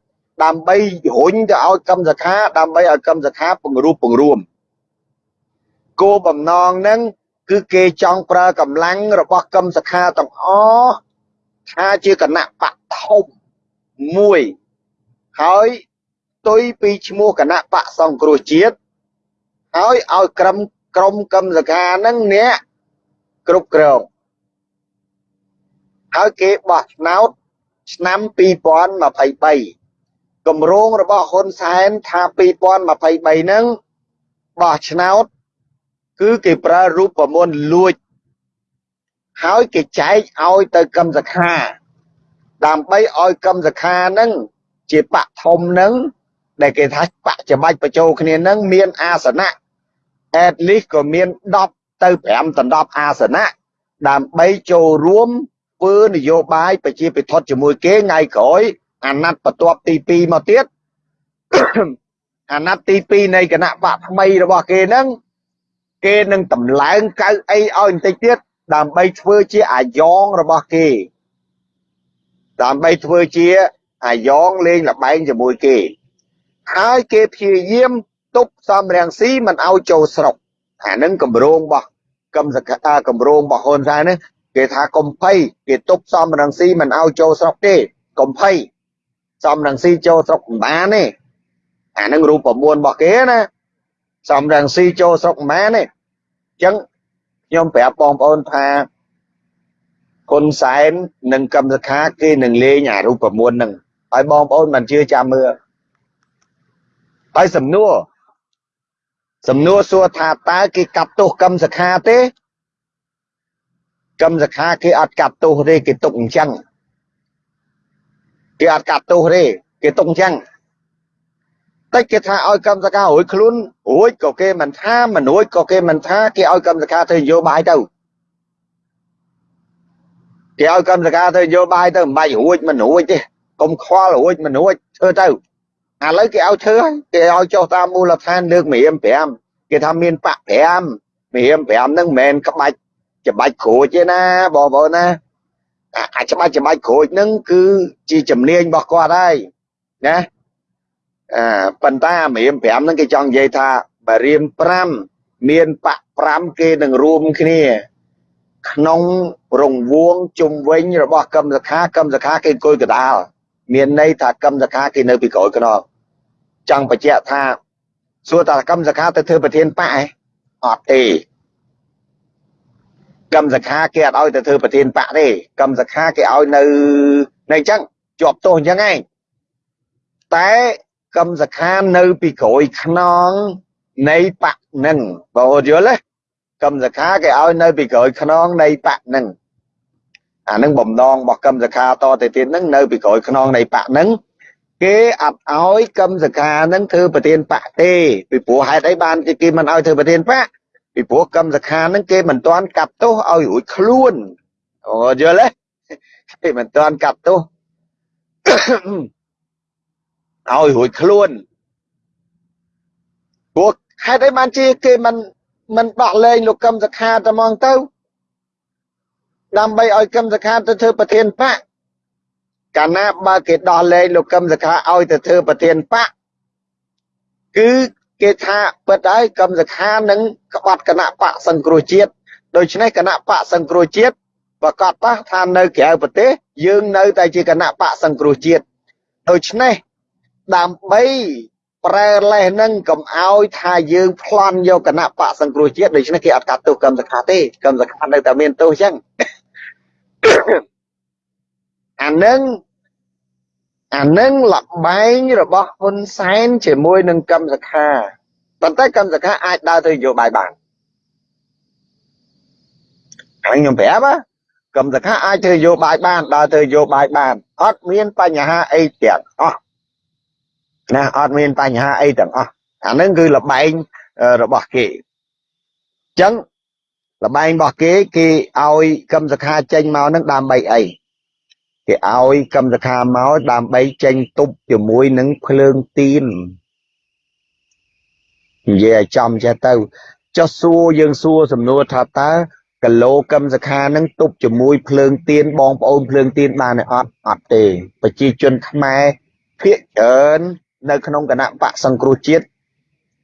ដើម្បីរុញទៅឲ្យកម្មសខាដើម្បីឲ្យកម្មសខាពង្រួបពង្រួមគោលបំណងហ្នឹងគឺគេចង់ប្រើកម្លាំងរបស់កម្មសខាទាំងអស់ថាជាគណៈបកធំមួយ ហើយទុយពីឈ្មោះគណៈបកសង្គ្រោះជាតិហើយឲ្យក្រុមក្រុមកម្មសខាហ្នឹងអ្នកគ្រប់គ្រងហើយគេបោះឆ្នោតឆ្នាំ2023គម្រោងរបស់ហ៊ុនសែនថា2023ហ្នឹងបោះឆ្នោត គឺគេប្រើរូបមន្តលួចហើយគេចែកឲ្យទៅកម្មសខាដើម្បីឲ្យកម្មសខាហ្នឹង ជាបកធំហ្នឹងដែលគេថាបកច្បាច់បញ្ចូលគ្នាហ្នឹងមានអាសនៈ at least ក៏មាន10ទៅ5ដល់10អាសនៈដើម្បីចូលរួមធ្វើនយោបាយប្រជាពិធដ្ឋជាមួយគេថ្ងៃក្រោយអាណត្តិបន្ទាប់ទី2មកទៀតអាណត្តិទី2នៃគណៈបកថ្មីរបស់គេហ្នឹងគេនឹងតម្លើងកៅអីឲ្យបន្តិចទៀតដើម្បីធ្វើជាអាយ៉ងរបស់គេដើម្បីធ្វើជា អាយ៉ងលេងលបែងជាមួយគេហើយគេព្យាយាមទប់សំរាំងស៊ីមិនឲ្យចូលស្រុកអានឹងកម្រងរបស់កម្មសកាកម្រងរបស់ហ៊ុនសែននេះគេថាកំភៃគេទប់សំរងស៊ីមិនឲ្យចូលស្រុកទេកំភៃសំរងស៊ីចូលស្រុកមិនបានទេអានឹងរូបមន្តរបស់គេណាសំរងស៊ីចូលស្រុកមិនបានទេអញ្ចឹងខ្ញុំប្រាប់បងប្អូនថាហ៊ុនសែននិងកម្មសខាគេនឹងលេងអារូបមន្តហ្នឹង ហើយបងប្អូនមិនជឿចាំមើលហើយសំណួរសំណួរសួរថាតើគេកាត់ទោសកម្មសខាទេកម្មសខាគេអត់កាត់ទោសទេគេទុកអញ្ចឹងគេអត់កាត់ទោសទេគេទុកអញ្ចឹងតែគេថាឲ្យកម្មសខារួចខ្លួនរួចក៏គេមិនថាមិនរួចក៏គេមិនថាគេឲ្យកម្មសខាទៅនយោបាយទៅគេឲ្យកម្មសខាទៅនយោបាយទៅមិនបាច់រួចមិនរួចទេ កុំខ្វល់រួចមិនរួចធ្វើទៅឥឡូវគេឲ្យធ្វើហើយគេឲ្យចុះតាមមូលដ្ឋានលើកមរៀម5គេថាមានបាក់5មរៀម5ហ្នឹងមិនមែនក្បាច់ច្បាច់ក្រូចទេណាបងប្អូនណាអាច្បាច់ច្បាច់ក្រូចហ្នឹងគឺជាជំនាញរបស់គាត់ហើយណាអឺប៉ុន្តែអាមរៀម5ហ្នឹងគេចង់និយាយថាបើរៀម5មានបាក់5គេនឹងរួមគ្នា ក្នុងរង្វង់ជុំវិញរបស់កម្មសខាកម្មសខាគេអង្គុយកដាល មានន័យថាកម្មសខាគេនៅពីក្រោយខ្នងចង់បញ្ជាក់ថាសួរតាកម្មសខាទៅធ្វើប្រធានបកឯអត់ទេកម្មសខាគេអត់ឲ្យទៅធ្វើប្រធានបកទេកម្មសខាគេឲ្យនៅនៅអញ្ចឹងជាប់ទោសអញ្ចឹងឯងតែកម្មសខានៅពីក្រោយខ្នងនៃបកនឹងបងយល់ទេកម្មសខាគេឲ្យនៅពីក្រោយខ្នងនៃបកនឹង អានឹងបំណងរបស់កម្មសខាតទៅទៀតនឹងនៅពីក្រោយខ្នងនៃបកនឹងគេអត់ឲ្យកម្មសខានឹងធ្វើប្រធានបកទេពីព្រោះហេតុអីបានគេមិនឲ្យធ្វើប្រធានបកពីព្រោះកម្មសខានឹងគេមិនទាន់កាត់ទោសឲ្យរួចខ្លួនអូយល់ទេគេមិនទាន់កាត់ទោសឲ្យរួចខ្លួនព្រោះហេតុអីបានជាគេមិនមិនដោះលែងលោកកឹមសខាតែហ្មងទៅ ដើម្បីឲ្យកឹមសខាទៅធ្វើប្រធានបកកាលណាបើគេដោះលែងលោកកឹមសខាឲ្យទៅធ្វើប្រធានបកគឺគេថាពិតហើយកឹមសខានឹងក្បត់គណៈបកសង្គ្រោះជាតិដូច្នេះគណៈបកសង្គ្រោះជាតិប្រកាសថានៅក្រៅប្រទេសយើងនៅតែជាគណៈបកសង្គ្រោះជាតិដូច្នេះដើម្បីប្រែលេសនឹងកុំឲ្យថាយើងប្លន់យកគណៈបកសង្គ្រោះជាតិដូច្នេះគេអត់កាត់ទោសកម្មសខាទេកម្មសខានៅតែមានទោសអញ្ចឹង អានឹងអានឹងលបែងរបស់ហ៊ុនសែនជាមួយនឹងកម្មសខាប៉ុន្តែកម្មសខាអាចដើរទៅនយោបាយបានហើយខ្ញុំប្រាប់កម្មសខាអាចធ្វើនយោបាយបានដើរទៅនយោបាយបានអត់មានបញ្ហាអីទាំងអស់ណាអត់មានបញ្ហាអីទាំងអស់អានឹងគឺលបែងរបស់គេអញ្ចឹង លបែងរបស់គេគេឲ្យកម្មសខាចេញមកនឹងដើម្បីអីគេឲ្យកម្មសខាមកដើម្បីចេញទប់ជាមួយនឹងភ្លើងទៀននិយាយឲ្យចំចេះទៅចុះសួរយើងសួរសំណួរថាតើគីឡូកម្មសខានឹងទប់ជាមួយភ្លើងទៀនបងប្អូនភ្លើងទៀនបានអត់អត់ទេប្រជាជនខ្មែរភាកច្រើននៅក្នុងគណៈបកសង្គ្រោះជាតិ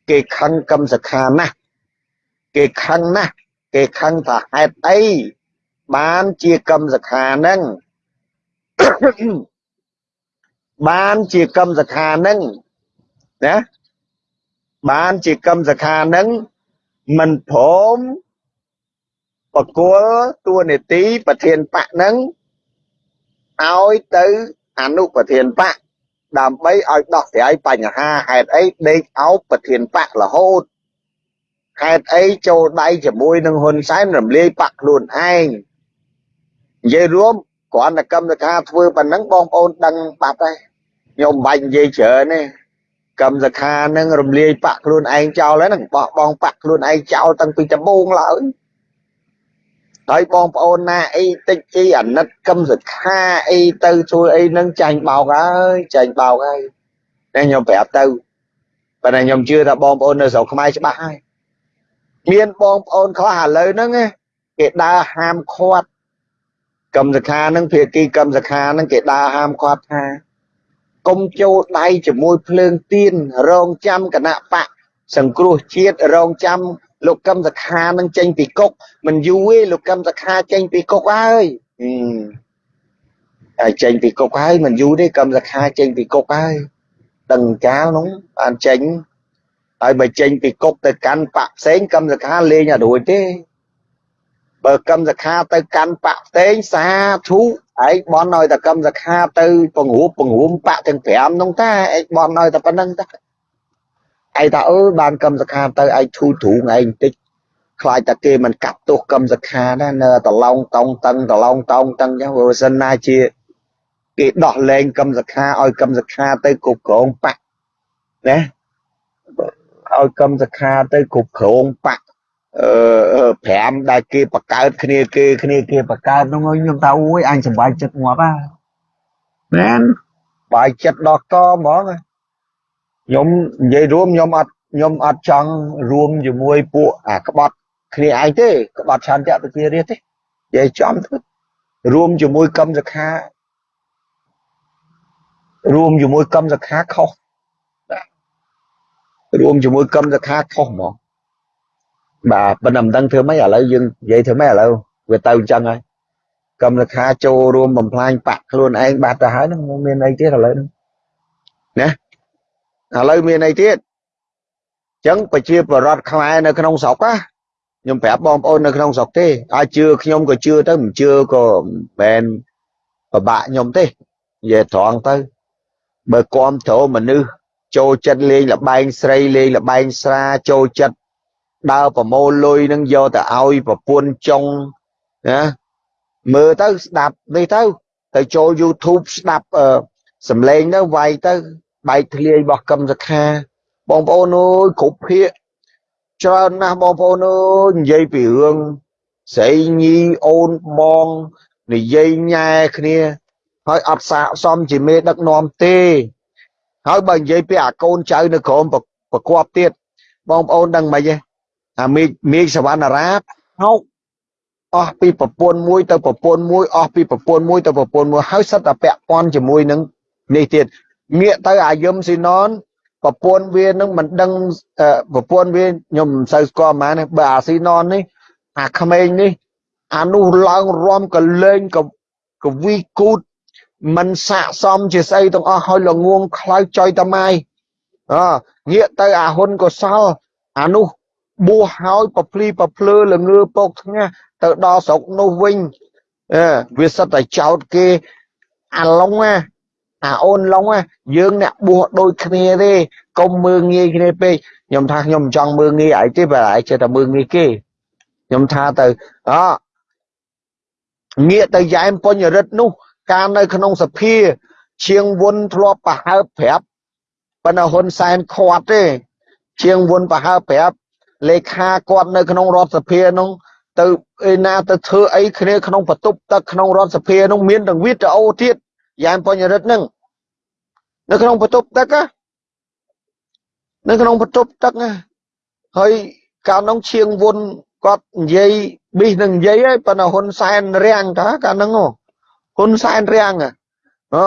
គេខឹងកឹមសខាណាស់គេខឹងណាស់ គេខឹងថាហេតុអីបានជាកឹមសខានឹងបានជាកឹមសខានឹងណាបានជាកឹមសខានឹងមិនព្រមបកគលតួនាទីប្រធានបកនឹងឲ្យទៅអនុប្រធានបកដើម្បីឲ្យដោះស្រាយបញ្ហាហេតុអីដេកអោបប្រធានបករហូត ហេតុអីចូលដៃជាមួយនឹងហ៊ុនសែនរំលាយបកខ្លួនឯងនិយាយរួមគ្រាន់តែកម្មសខាធ្វើប៉ុណ្ណឹងបងប្អូនដឹងបាត់ហើយខ្ញុំបាច់និយាយច្រើនទេកម្មសខានឹងរំលាយបកខ្លួនឯងចោលហើយនឹងបោះបង់បកខ្លួនឯងចោលតាំងពីដំបូងឡើយហើយបងប្អូនណាអីតិចអីអាណិតកឹមសខាអីទៅជួយអីនឹងចាញ់បោកហើយចាញ់បោកហើយតែខ្ញុំប្រាប់ទៅប៉ុន្តែខ្ញុំជឿថាបងប្អូននៅស្រុកខ្មែរច្បាស់ហើយ មានបងប្អូនខ្លះឥឡូវហ្នឹងគេដើរហាមឃាត់កឹមសខានឹងភាគីកឹមសខានឹងគេដើរហាមឃាត់ថាកុំចូលដៃជាមួយភ្លើងទៀនរងចាំគណៈបកសង្គ្រោះជាតិរងចាំលោកកឹមសខានឹងចេញពីគុកមិនយូរទេលោកកឹមសខាចេញពីគុកហើយហើយចេញពីគុកហើយមិនយូរទេកឹមសខាចេញពីគុកហើយដឹងកាលនោះបានចេញ ហើយបើចេញពីគុកទៅកាន់បកផ្សេងកឹមសខាលេងអត់រួចទេបើកឹមសខាទៅកាន់បកផ្សេងសាធុឯងបនឲ្យតែកឹមសខាទៅពង្រួបពង្រួមបកទាំង5នោះតាឯងបនឲ្យតែប៉ុណ្្នឹងតាឯងថាអឺបានកឹមសខាទៅឯងធូរទ្រូងឯងបន្តិចខ្លាចតែគេមិនកាប់ទោសកឹមសខាណានៅតឡងតងតឹងតឡងតងតឹងចឹងបើសិនណាជាគេដោះលែងកឹមសខាឲ្យកឹមសខាទៅគ្រប់គ្រងបកណា ឲ្យកឹមសខាទៅគ្រប់គ្រងបកអឺ5ដែលគេបង្កើតគ្នាគេគ្នាគេបង្កើតនោះខ្ញុំថាអូយអញសប្បាយចិត្តងាប់ហ่าមែនបាយចិត្តដល់កហ្មងខ្ញុំនិយាយរួមខ្ញុំអត់ខ្ញុំអត់ចង់រួមជាមួយពួកអាក្បត់គ្នាឯងទេក្បត់ឆន្ទៈប្រជារាស្ត្រទេនិយាយចំទៅរួមជាមួយកម្មសខារួមជាមួយកម្មសខាខុស រួមជាមួយកម្មសខាខុសហ្មងបាទប៉ុន្តែមិនដឹងធ្វើម៉េចឥឡូវយើងនិយាយធ្វើម៉េចឥឡូវវាទៅអញ្ចឹងហើយកម្មសខាចូលរួមបំផ្លាញបាក់ខ្លួនឯងបាត់ទៅហើយនឹងមានអីទៀតឥឡូវហ្នឹងណាឥឡូវមានអីទៀតអញ្ចឹងប្រជាពលរដ្ឋខ្មែរនៅក្នុងស្រុកណាខ្ញុំប្រាប់បងប្អូននៅក្នុងស្រុកទេអាចជឿខ្ញុំក៏ជឿទៅមិនជឿក៏មិនពិបាកខ្ញុំទេនិយាយត្រង់ទៅបើគ្រប់គ្រងមនុស្ស ចូលចិត្តលេងលបែងស្រីលេងលបែងស្រាចូលចិត្តដើរប្រមូលលុយនឹងយកទៅឲ្យប្រពន្ធចុងណាមើលទៅស្ដាប់នេះទៅទៅចូល YouTube ស្ដាប់សំឡេងទៅវាយទៅបែកធ្លាយរបស់កឹមសខាបងប្អូនអើយគ្រប់ភាកច្រើនណាស់បងប្អូនអើយនិយាយពីរឿងស្រីញីអូនបងនិយាយញ៉ែគ្នាហើយអត់សាកសមជាមេដឹកនាំទេ ហើយបើនិយាយពីអាកូនចៅនៅក្រោមប្រកបទៀតបងប្អូនដឹងមិនទេអាមេឃមេឃសវណ្ណារាហោកអស់ពីប្រពន្ធមួយទៅប្រពន្ធមួយអស់ពីប្រពន្ធមួយទៅប្រពន្ធមួយហើយសិតតែពាក់ព័ន្ធជាមួយនឹងនេះទៀតងាកទៅអាយឹមស៊ីណនប្រពន្ធវានឹងមិនដឹងប្រពន្ធវាខ្ញុំមិនសូវស្គាល់ហ្មងបើអាស៊ីណននេះអាក្មេងនេះអានោះឡើងរំកលេងកកវីគូត មិនស័កសមជាស្អីទាំងអស់ហើយល្ងងខ្លោចចុយតម៉ាយអងាកទៅអាហ៊ុនកុសលអានោះបួសហើយប្រភ្លីប្រភ្លើល្ងើពកថ្ងាសទៅដល់ស្រុកនោះវិញអឺវាសិតតែចោតគេអាឡុងណាអាអូនឡុងណាយើងអ្នកបួសដូចគ្នាទេកុំមើងងាយគ្នាពេកខ្ញុំថាខ្ញុំមិនចង់មើងងាយអីទេបើឯងចេះតែមើងងាយគេខ្ញុំថាទៅអងាកទៅយ៉ែមពុញរិទ្ធនោះ ការនៅក្នុងសភាឈៀងវុនធ្លាប់ប្រហើបប្រាប់ប៉ុន្តែហ៊ុនសែនខាត់ទេឈៀងវុនប្រហើបប្រាប់លេខាគាត់នៅក្នុងរដ្ឋសភានោះទៅឯណាទៅធ្វើអីគ្នាក្នុងបន្ទប់ទឹកក្នុងរដ្ឋសភានោះមានទាំងវីដេអូទៀតយ៉ាងបញ្ញរិទ្ធនឹងនៅក្នុងបន្ទប់ទឹកនៅក្នុងបន្ទប់ទឹកហើយកាលនោះឈៀងវុនគាត់និយាយប៊ីសនឹងនិយាយហើយប៉ុន្តែហ៊ុនសែនរាំងតាកាលនោះ ហ៊ុនសែនរាំងអ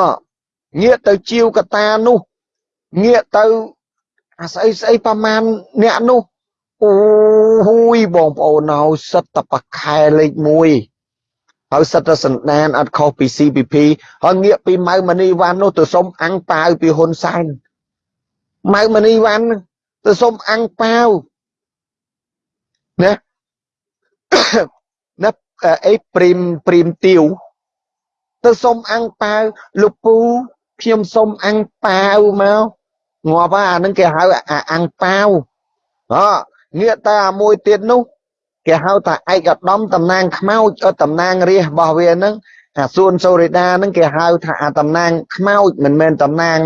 ងាកទៅជាវកតានោះងាកទៅអាស្អីស្អីប្រមាណអ្នកនោះអូហ៊ូយបងប្អូនហើយសិតតបខែលេខ1ហើយសិតតសណ្ដានអត់ខុសពី CPP ហើយងាកពីម៉ៅមនីវ៉ាន់នោះទៅសុំអាំងប៉ាវពីហ៊ុនសែនម៉ៅមនីវ៉ាន់ទៅសុំអាំងប៉ាវណាណាអីព្រីមព្រីមទៀវ ទៅសុំអាំងប៉ាវលោកពូខ្ញុំសុំអាំងប៉ាវមកងាប់អានឹងគេហៅអាំងប៉ាវអងាកតែអាមួយទៀតនោះគេហៅថាឯកឧត្តមតំណាងខ្មោចតំណាងរាជរបស់វាហ្នឹងអាសួនសូរិដាហ្នឹងគេហៅថាអាតំណាងខ្មោចមិនមែនតំណាង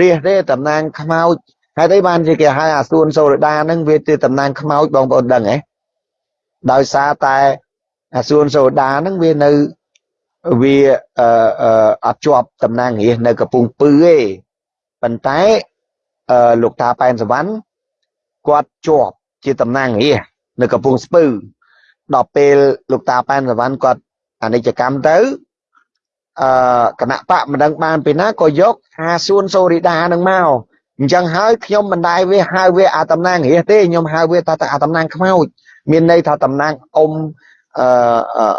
រាជទេតំណាងខ្មោចហើយទេបានជាគេហៅអាសួនសូរិដាហ្នឹងវាជាតំណាងខ្មោចបងប្អូនដឹងហ៎ដោយសារតែអាសួនសូដាហ្នឹងវានៅ វាអឺអត់ជាប់តំណាងរាជនៅកំពង់ពឺទេប៉ុន្តែអឺលោកតាប៉ែនសវណ្ណគាត់ជាប់ជាតំណាងរាជនៅកំពង់ស្ពឺដល់ពេលលោកតាប៉ែនសវណ្ណគាត់អនិច្ចកម្មទៅអឺគណៈបកមិនដឹងបានពីណាក៏យកអាសួនសូរីដានឹងមកអញ្ចឹងហើយខ្ញុំមិនដែរវាហៅវាអាតំណាងរាជទេខ្ញុំហៅវាថាអាតំណាងខ្មោចមានន័យថាតំណាងអ៊ំ អឺ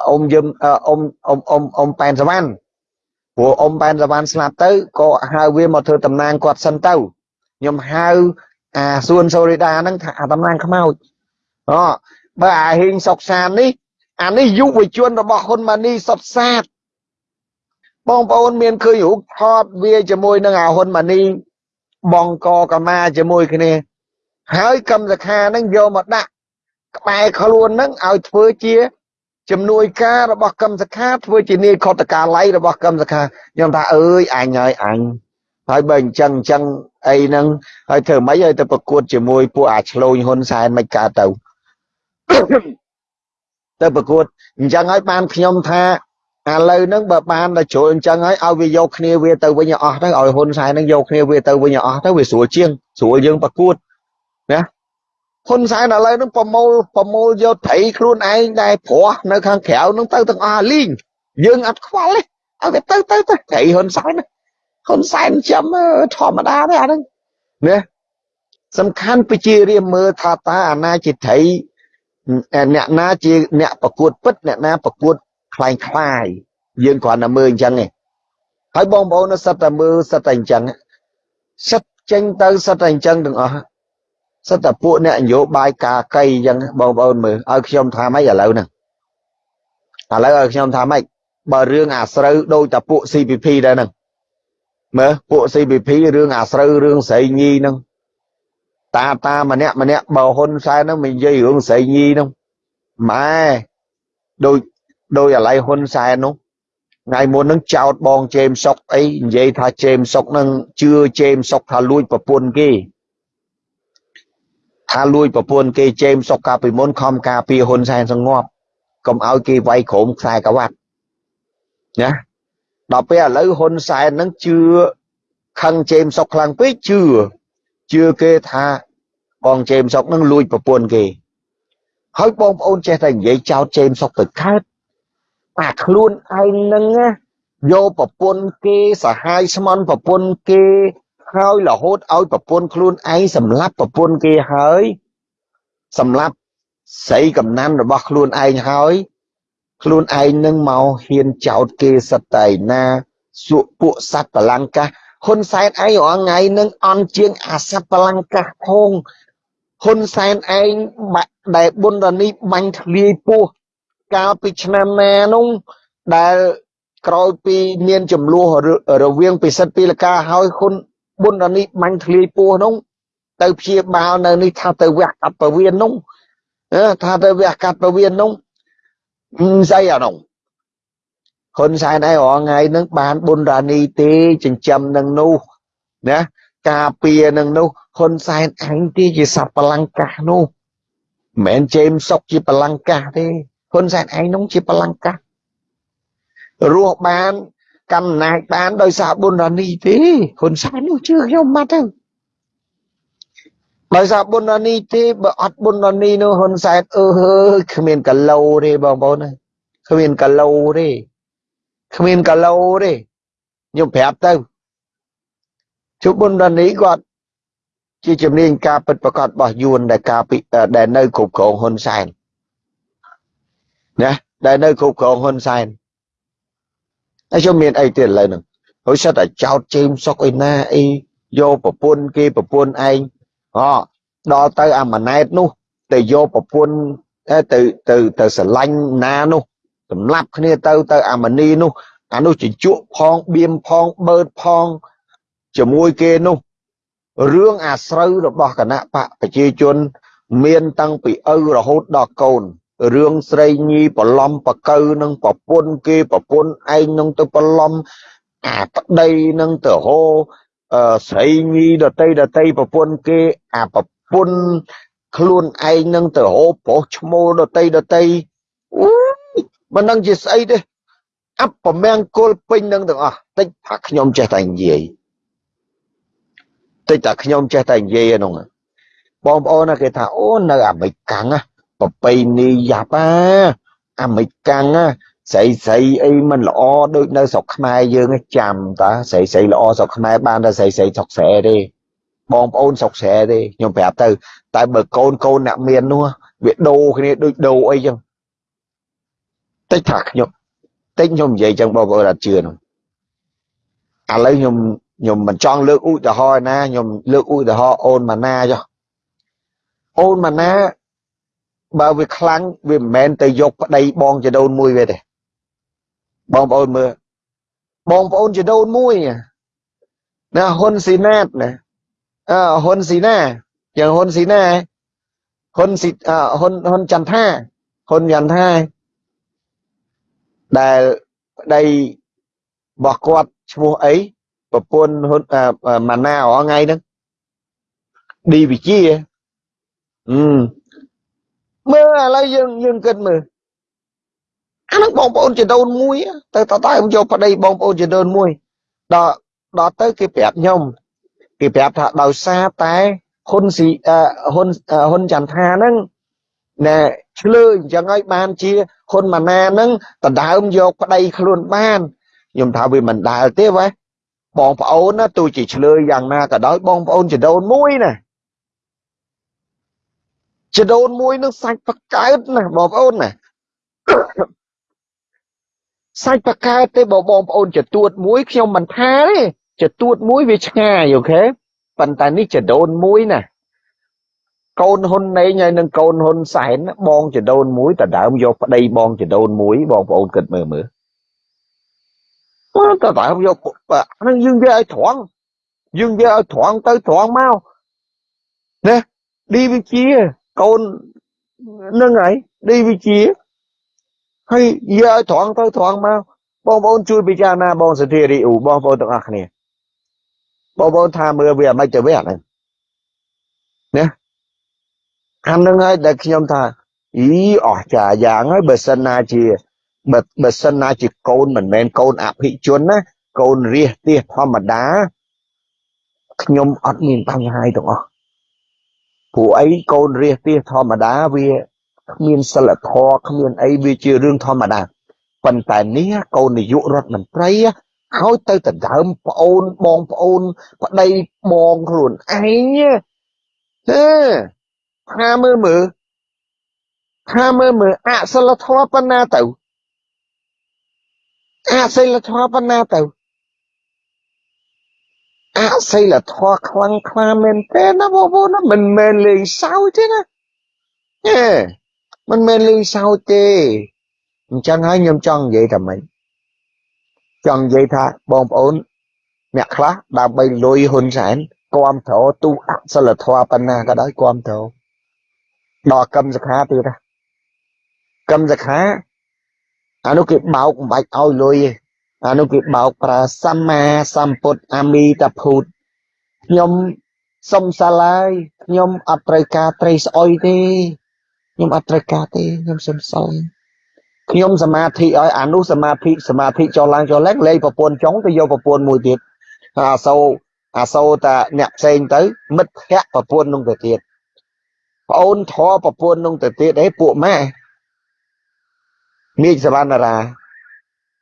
អ៊ំយឹមអ៊ំអ៊ំអ៊ំអ៊ំប៉ែនសវណ្ណព្រោះអ៊ំប៉ែនសវណ្ណស្លាប់ទៅក៏ហៅវាមកធ្វើតំណាងគាត់សិនទៅខ្ញុំហៅអាសួនសូរីដាហ្នឹងថាអាតំណាងខ្មោចអូបើអាហ៊ីងសុកសាននេះអានេះយុវជនរបស់ហ៊ុនម៉ាណីសុតសាតបងប្អូនមានឃើញរូបថតវាជាមួយនឹងអាហ៊ុនម៉ាណីបងកកម្មាជាមួយគ្នាហើយកម្មសខាហ្នឹងយកមកដាក់ក្បែរខ្លួនហ្នឹងឲ្យធ្វើជា ជំនួយការរបស់កម្មសខាធ្វើជានាយខុតកាល័យរបស់កម្មសខាខ្ញុំថាអើយអញហើយអញហើយបើអញ្ចឹងអញ្ចឹងអីហ្នឹងហើយធ្វើម៉េចឲ្យទៅប្រកួតជាមួយពួកអាឆ្លូញហ៊ុនសែនមិនកើតទៅទៅប្រកួតអញ្ចឹងហើយបានខ្ញុំថាឥឡូវហ្នឹងបើបានតែជ្រុលអញ្ចឹងហើយឲ្យវាយកគ្នាវាទៅវិញអស់ទៅឲ្យហ៊ុនសែនហ្នឹងយកគ្នាវាទៅវិញអស់ទៅវាស្រួលជាងស្រួលយើងប្រកួតណា ហ៊ុនសែនឥឡូវហ្នឹងប្រមូលប្រមូលយកត្រីខ្លួនឯងដែលព្រោះនៅខាងក្រៅហ្នឹងទៅទាំងអស់លីងយើងអត់ខ្វល់ទេឲ្យវាទៅទៅទៅត្រីហ៊ុនសែនហ៊ុនសែនចាំធម្មតាទេអាហ្នឹងណាសំខាន់ប្រជារាមើលថាតើអាណាជាត្រីអ្នកណាជាអ្នកប្រកួតពិតអ្នកណាប្រកួតคล้ายคล้ายយើងគ្រាន់តែមើលអញ្ចឹងឯងហើយបងប្អូនសិតតែមើលសិតតែអញ្ចឹងសិតចេញទៅសិតតែអញ្ចឹងទាំងអស់ សិតតែពួកអ្នកនយោបាយការកៃអញ្ចឹងបងប្អូនមើលឲ្យខ្ញុំថាម៉េចឥឡូវហ្នឹងឥឡូវឲ្យខ្ញុំថាម៉េចបើរឿងអាស្រូវដូចតែពួក CPP ដែរហ្នឹងមើលពួក CPP រឿងអាស្រូវរឿងស្រីញីហ្នឹងតាតាម្នាក់ម្នាក់បើហ៊ុនសែនហ្នឹងមិននិយាយរឿងស្រីញីហ្នឹងម៉ែដូចដោយអាឡៃហ៊ុនសែននោះថ្ងៃមុនហ្នឹងចោតបងជេមសុកអីនិយាយថាជេមសុកហ្នឹងជឿជេមសុកថាលួចប្រពន្ធគេ ថាលួចប្រពន្ធគេជេមសុកកាលពីមុនខំការពារហ៊ុនសែនសងប់កុំឲ្យគេវាយក្រុមខ្សែក្រវ៉ាត់ណាដល់ពេលឥឡូវហ៊ុនសែនហ្នឹងជឿខឹងជេមសុកខ្លាំងពេកជឿជឿគេថាបងជេមសុកនឹងលួចប្រពន្ធគេហើយបងប្អូនចេះតែនិយាយចោតជេមសុកទៅកើតអាខ្លួនឯងនឹងយកប្រពន្ធគេសហាយស្មន់ប្រពន្ធគេ ហើយរហូតឲ្យប្រពន្ធខ្លួនឯងសម្លាប់ប្រពន្ធគេហើយសម្លាប់ស្រីកំណាន់របស់ខ្លួនឯងហើយខ្លួនឯងនឹងមកហ៊ានចោតគេសត្វតែណាសួកពួកសត្វបលង្កាហ៊ុនសែនឯងរាល់ថ្ងៃនឹងអន់ជាងអាសត្វបលង្កាផងហ៊ុនសែនឯងដែលបុណ្យរនីបាញ់ធ្លាយពោះកាលពីឆ្នាំណានោះដែលក្រោយពីមានចំនួនរវាងពិសិដ្ឋពីលកាហើយហ៊ុន បុណ្យរនីបាញ់ធ្លាយពោះនោះទៅព្យាបាលនៅនេះថាទៅវះកាត់ពវៀននោះថាទៅវះកាត់ពវៀននោះស្អីអានោះហ៊ុនសែនឯងរងថ្ងៃនឹងបានបុណ្យរានីទេចិញ្ចឹមនឹងនោះណាការពារនឹងនោះហ៊ុនសែនឯងទេជាសត្វបលង្កាសនោះមិនមែនជេមសុកជាបលង្កាសទេហ៊ុនសែនឯងនោះជាបលង្កាសរស់បាន កំណាចបានដោយសារបុណ្យរានីទេហ៊ុនសែននោះជឿខ្ញុំមកទៅដោយសារបុណ្យរានីទេបើអត់បុណ្យរានីនោះហ៊ុនសែនអឺហើយគ្មានកឡូទេបងប្អូនគ្មានកឡូទេគ្មានកឡូទេខ្ញុំប្រាប់ទៅជុបុណ្យរានីគាត់ជាជំនាញការពិតប្រកបរបស់យួនដែលការពីដែលនៅគ្រប់គ្រងហ៊ុនសែនណាដែលនៅគ្រប់គ្រងហ៊ុនសែន ហើយខ្ញុំមានអីទៀតឥឡូវហ្នឹងហើយសិតតែចោតជេមសុកអីណាអីយកប្រពន្ធគេប្រពន្ធឯងអដល់ទៅអាម៉ណែតនោះទៅយកប្រពន្ធទៅទៅទៅស្រឡាញ់ណានោះសម្លាប់គ្នាទៅទៅអាម៉នីនោះអានោះជញ្ជក់ផងបៀមផងបើតផងជាមួយគេនោះរឿងអាស្រូវរបស់គណៈបកប្រជាជន មានតាំងពីឪរហូតដល់កូន រឿងស្រីញីប្រឡំបកៅនឹងប្រពន្ធគេប្រពន្ធឯងនឹងទៅប្រឡំអាប្តីនឹងទៅហោស្រីញីដតីដតីប្រពន្ធគេអាប្រពន្ធខ្លួនឯងនឹងទៅហោប្រុសឈ្មោះដតីដតីអូមិនដឹងជាស្អីទេអបប្រមាំងគល់ពេញនឹងទាំងអស់តិចថាខ្ញុំចេះតែនិយាយតិចតែខ្ញុំចេះតែនិយាយហ្នឹងបងប្អូនគេថាអូនៅអាមេរិកកាំង ប្របីនីយ៉ាប់អាអាមេរិកកាំងស្រីស្រីអីមិនល្អដូចនៅស្រុកខ្មែរយើងចាំតាស្រីស្រីល្អស្រុកខ្មែរបានតែស្រីស្រីស្រុកស្រែទេបងប្អូនស្រុកស្រែទេខ្ញុំប្រាប់ទៅ តែបើកូនកូនអ្នកមាននោះវាដូរគ្នាដូចដូរអីចឹងតិចថាខ្ញុំតិចខ្ញុំនិយាយចឹងបងប្អូនអត់ជឿនោះឥឡូវខ្ញុំខ្ញុំមិនចង់លើកឧទាហរណ៍ណាខ្ញុំលើកឧទាហរណ៍អូនម៉ាណាចុះអូនម៉ាណា បើវាខ្លាំងវាមិនមែនទៅយកប្តីបងចដូនមួយវាទេបងប្អូនមើលបងប្អូនចដូនមួយណាហ៊ុនស៊ីណាតណាអឺហ៊ុនស៊ីណាយ៉ាងហ៊ុនស៊ីណាហ៊ុនស៊ីហ៊ុនហ៊ុនចន្ទថាហ៊ុនចន្ទថាដែលប្តីរបស់គាត់ឈ្មោះអីប្រពន្ធហ៊ុនម៉ាណារងថ្ងៃហ្នឹងឌីវិជាអឺ មើលឥឡូវយើងយើងគិតមើលអានឹងបងប្អូនចដូនមួយទៅតតែយកប្តីបងប្អូនចដូនមួយដល់ដល់ទៅគេប្រាប់ខ្ញុំគេប្រាប់ថាដោយសារតែហ៊ុនស៊ីហ៊ុនហ៊ុនចន្ទថាហ្នឹងណែឆ្លើយអញ្ចឹងហើយបានជាហ៊ុនម៉ាណាហ្នឹងដដើមយកប្តីខ្លួនបានខ្ញុំថាវាមិនដែលទេវ៉េបងប្អូនណាទោះជាឆ្លើយយ៉ាងណាក៏ដោយបងប្អូនចដូនមួយណា ចដូនមួយនឹងសាច់បកើតណាបងប្អូនណាសាច់បកើតទេបើបងប្អូនចទួតមួយខ្ញុំមិនថាទេចទួតមួយវាឆ្ងាយអូខេប៉ុន្តែនេះចដូនមួយណាកូនហ៊ុនណេងហើយនឹងកូនហ៊ុនសែនបងចដូនមួយតដើមយកប្តីបងចដូនមួយបងប្អូនគិតមើលមើលតដើមយកហ្នឹងយើងយកឲ្យត្រង់យើងយកឲ្យត្រង់ទៅត្រង់មកណាឌីវិជា កូននឹងហើយឌីវិជាហើយយកឲ្យត្រង់ទៅត្រង់មកបងប្អូនជួយពិចារណាបងសធារីអ៊ូបងប្អូនទាំងអស់គ្នាបងប្អូនថាមើលវាមិនទៅវាអាហ្នឹងណាអានឹងហើយដែលខ្ញុំថាអីអស់ចាយ៉ាងហើយបើសិនណាជាបើបើសិនណាជាកូនមិនមែនកូនអភិជនណាកូនរាសទាសធម្មតាខ្ញុំអត់មានបញ្ហាទាំងអស់ ព្រោះអីកូនរាសទាសធម្មតាវាគ្មានសិលធម៌គ្មានអីវាជារឿងធម្មតាប៉ុន្តែនេះកូននាយករដ្ឋមន្ត្រីហើយទៅដណ្ដើមប្អូនបងប្អូនប្តីបងខ្លួនឯងហេថាមើលមើលថាមើលមើលអសិលធម៌ប៉ុណ្ណាទៅអសិលធម៌ប៉ុណ្ណាទៅ អសិលធម៌ខ្លាំងខ្លាមែនទេណាបងប្អូនណាមិនមែនលេងសើចទេណាហេមិនមែនលេងសើចទេអញ្ចឹងហើយខ្ញុំចង់និយាយថាម៉េចចង់និយាយថាបងប្អូន អ្នកខ្លះដើម្បីលុយហ៊ុនសែនគាំទ្រទូអសិលធម៌ប៉ុណ្ណាក៏ដោយគាំទ្រដល់កម្មសខាទៀតណាកម្មសខាអានោះគេបោកមិនបាច់ឲ្យលុយទេ អានោះគេបោកប្រើសម្មាសម្ពុទ្ធអាមីតាភូតខ្ញុំសុំសាឡាយខ្ញុំអត់ត្រូវការត្រីស្អុយទេខ្ញុំអត់ត្រូវការទេខ្ញុំសុំសាឡាយខ្ញុំសមាធិឲ្យអានោះសមាធិសមាធិចុះឡើងចុះឡើងលេងប្រពន្ធចុងទៅយកប្រពន្ធមួយទៀតអាសូរអាសូរតាអ្នកផ្សេងទៅ មិត្តភ័ក្ដិប្រពន្ធនោះទៅទៀតប្អូនធေါ်ប្រពន្ធនោះទៅទៀតអេពួកម៉ែមេឃសវណ្ណារា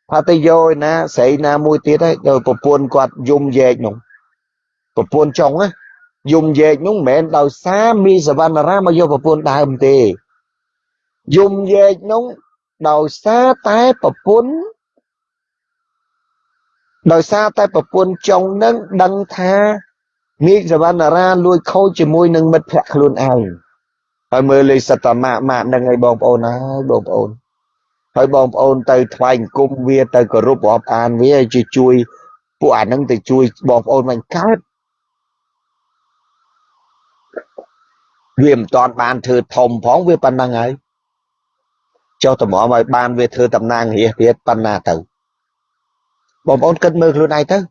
ថាទៅយកឯណាស្រីណាមួយទៀតហើយទៅប្រពន្ធគាត់យំយែកនោះប្រពន្ធចុងណាយំយែកនោះមិនមែនដោយសារមីសវណ្ណារាមកយកប្រពន្ធដើមទេយំយែកនោះដោយសារតែប្រពន្ធដោយសារតែប្រពន្ធចុងនឹងដឹងថាមីសវណ្ណារាលួចខូចជាមួយនឹងមិត្តភក្តិខ្លួនឯងហើយមើលលេខសតម៉ាក់ម៉ាក់នឹងឲ្យបងប្អូនហើយបងប្អូន ហើយបងប្អូនទៅថ្វាយអង្គមវាទៅគោរពរាប់អានវាជួយជួយពួកអានឹងទៅជួយបងប្អូនមិនកើតវាមិនតាន់បានធ្វើធំផងវាប៉ុណ្ណឹងហើយចុះតម្រាំឲ្យបានវាធ្វើតំណាងរាជទៀតប៉ុណ្ណាទៅបងប្អូនគិតមើលខ្លួនឯងទៅមិ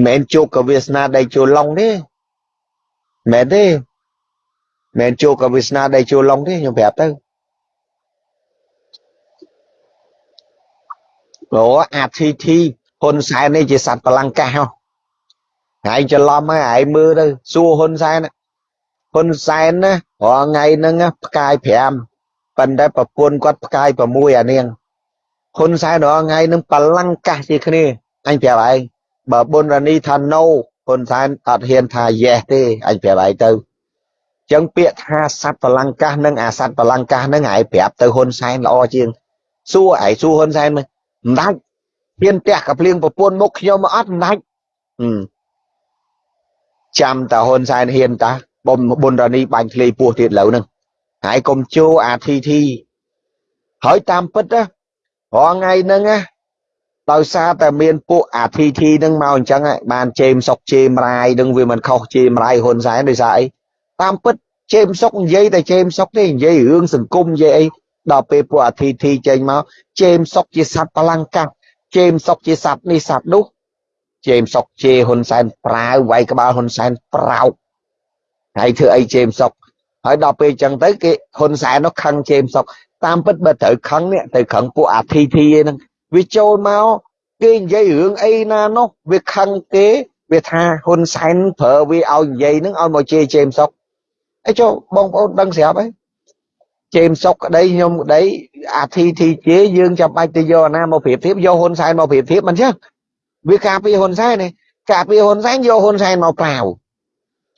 នមែនជោគកវាសនាដៃជួលឡុងទេមែនទេមែនជោគកវាសនាដៃជួលឡុងទេខ្ញុំប្រាប់ទៅ អូអាធីធីហ៊ុនសែននេះជាសត្វបលង្កាសហ៎ថ្ងៃច្រឡំហើយឯងមើលទៅសួរហ៊ុនសែនហ៊ុនសែនណារាល់ថ្ងៃហ្នឹងផ្កាយ5ប៉ុន្តែប្រពន្ធគាត់ផ្កាយ6អានាងហ៊ុនសែនរាល់ថ្ងៃហ្នឹងបលង្កាសជាគ្នាអញប្រាប់ឯងបើប៊ុនរ៉ានីថា no ហ៊ុនសែនអត់ហ៊ានថា yes ទេអញប្រាប់ឯងទៅចឹងពាក្យថាសត្វបលង្កាសនិងអាសត្វបលង្កាសហ្នឹងឯងប្រាប់ទៅហ៊ុនសែនល្អជាងសួរឯងសួរហ៊ុនសែនមើល មិនដាច់ហ៊ានផ្ទះកភ្លៀងប្រពន្ធមុខខ្ញុំមកអត់មិនដាច់ចាំតាហ៊ុនសែនហ៊ានតាបំប៊ុនរ៉ានីបាញ់ធ្លេពោះទៀតលើហ្នឹងហើយកុំជោអាធីធីហើយតាមពិតណារងថ្ងៃហ្នឹងណាដោយសារតែមានពួកអាធីធីហ្នឹងមកអញ្ចឹងបានជេមសុកជេមរាយនឹងវាមិនខុសជេមរាយហ៊ុនសែនដោយសារអីតាមពិតជេមសុកនិយាយតែជេមសុកទេនិយាយរឿងសង្គមនិយាយអី ដល់ពេលពួកអាធីធីចេញមកជេមសុកជាសត្វបលង្កាជេមសុកជាសត្វនេះសត្វនោះជេមសុកជេហ៊ុនសែនប្រាវវាយក្បាលហ៊ុនសែនប្រោកហើយធ្វើអីជេមសុកហើយដល់ពេលអញ្ចឹងទៅគេហ៊ុនសែននោះខឹងជេមសុកតាមពិតបើត្រូវខឹងនេះទៅខឹងពួកអាធីធីហ្នឹងវាចូលមកគេនិយាយរឿងអីណានោះវាខឹងគេវាថាហ៊ុនសែនប្រើវាឲ្យនិយាយហ្នឹងឲ្យមកជេរជេមសុកអីចុះបងប្អូនដឹងស្រាប់ហើយ ជេមសុកក្តីខ្ញុំក្តីអាធីធីជេយើងចាំបាច់ទៅយកណាមកប្រៀបធៀបយកហ៊ុនសែនមកប្រៀបធៀបមិនចឹងវាការពារហ៊ុនសែននេះការពារហ៊ុនសែនយកហ៊ុនសែនមកប្រាវ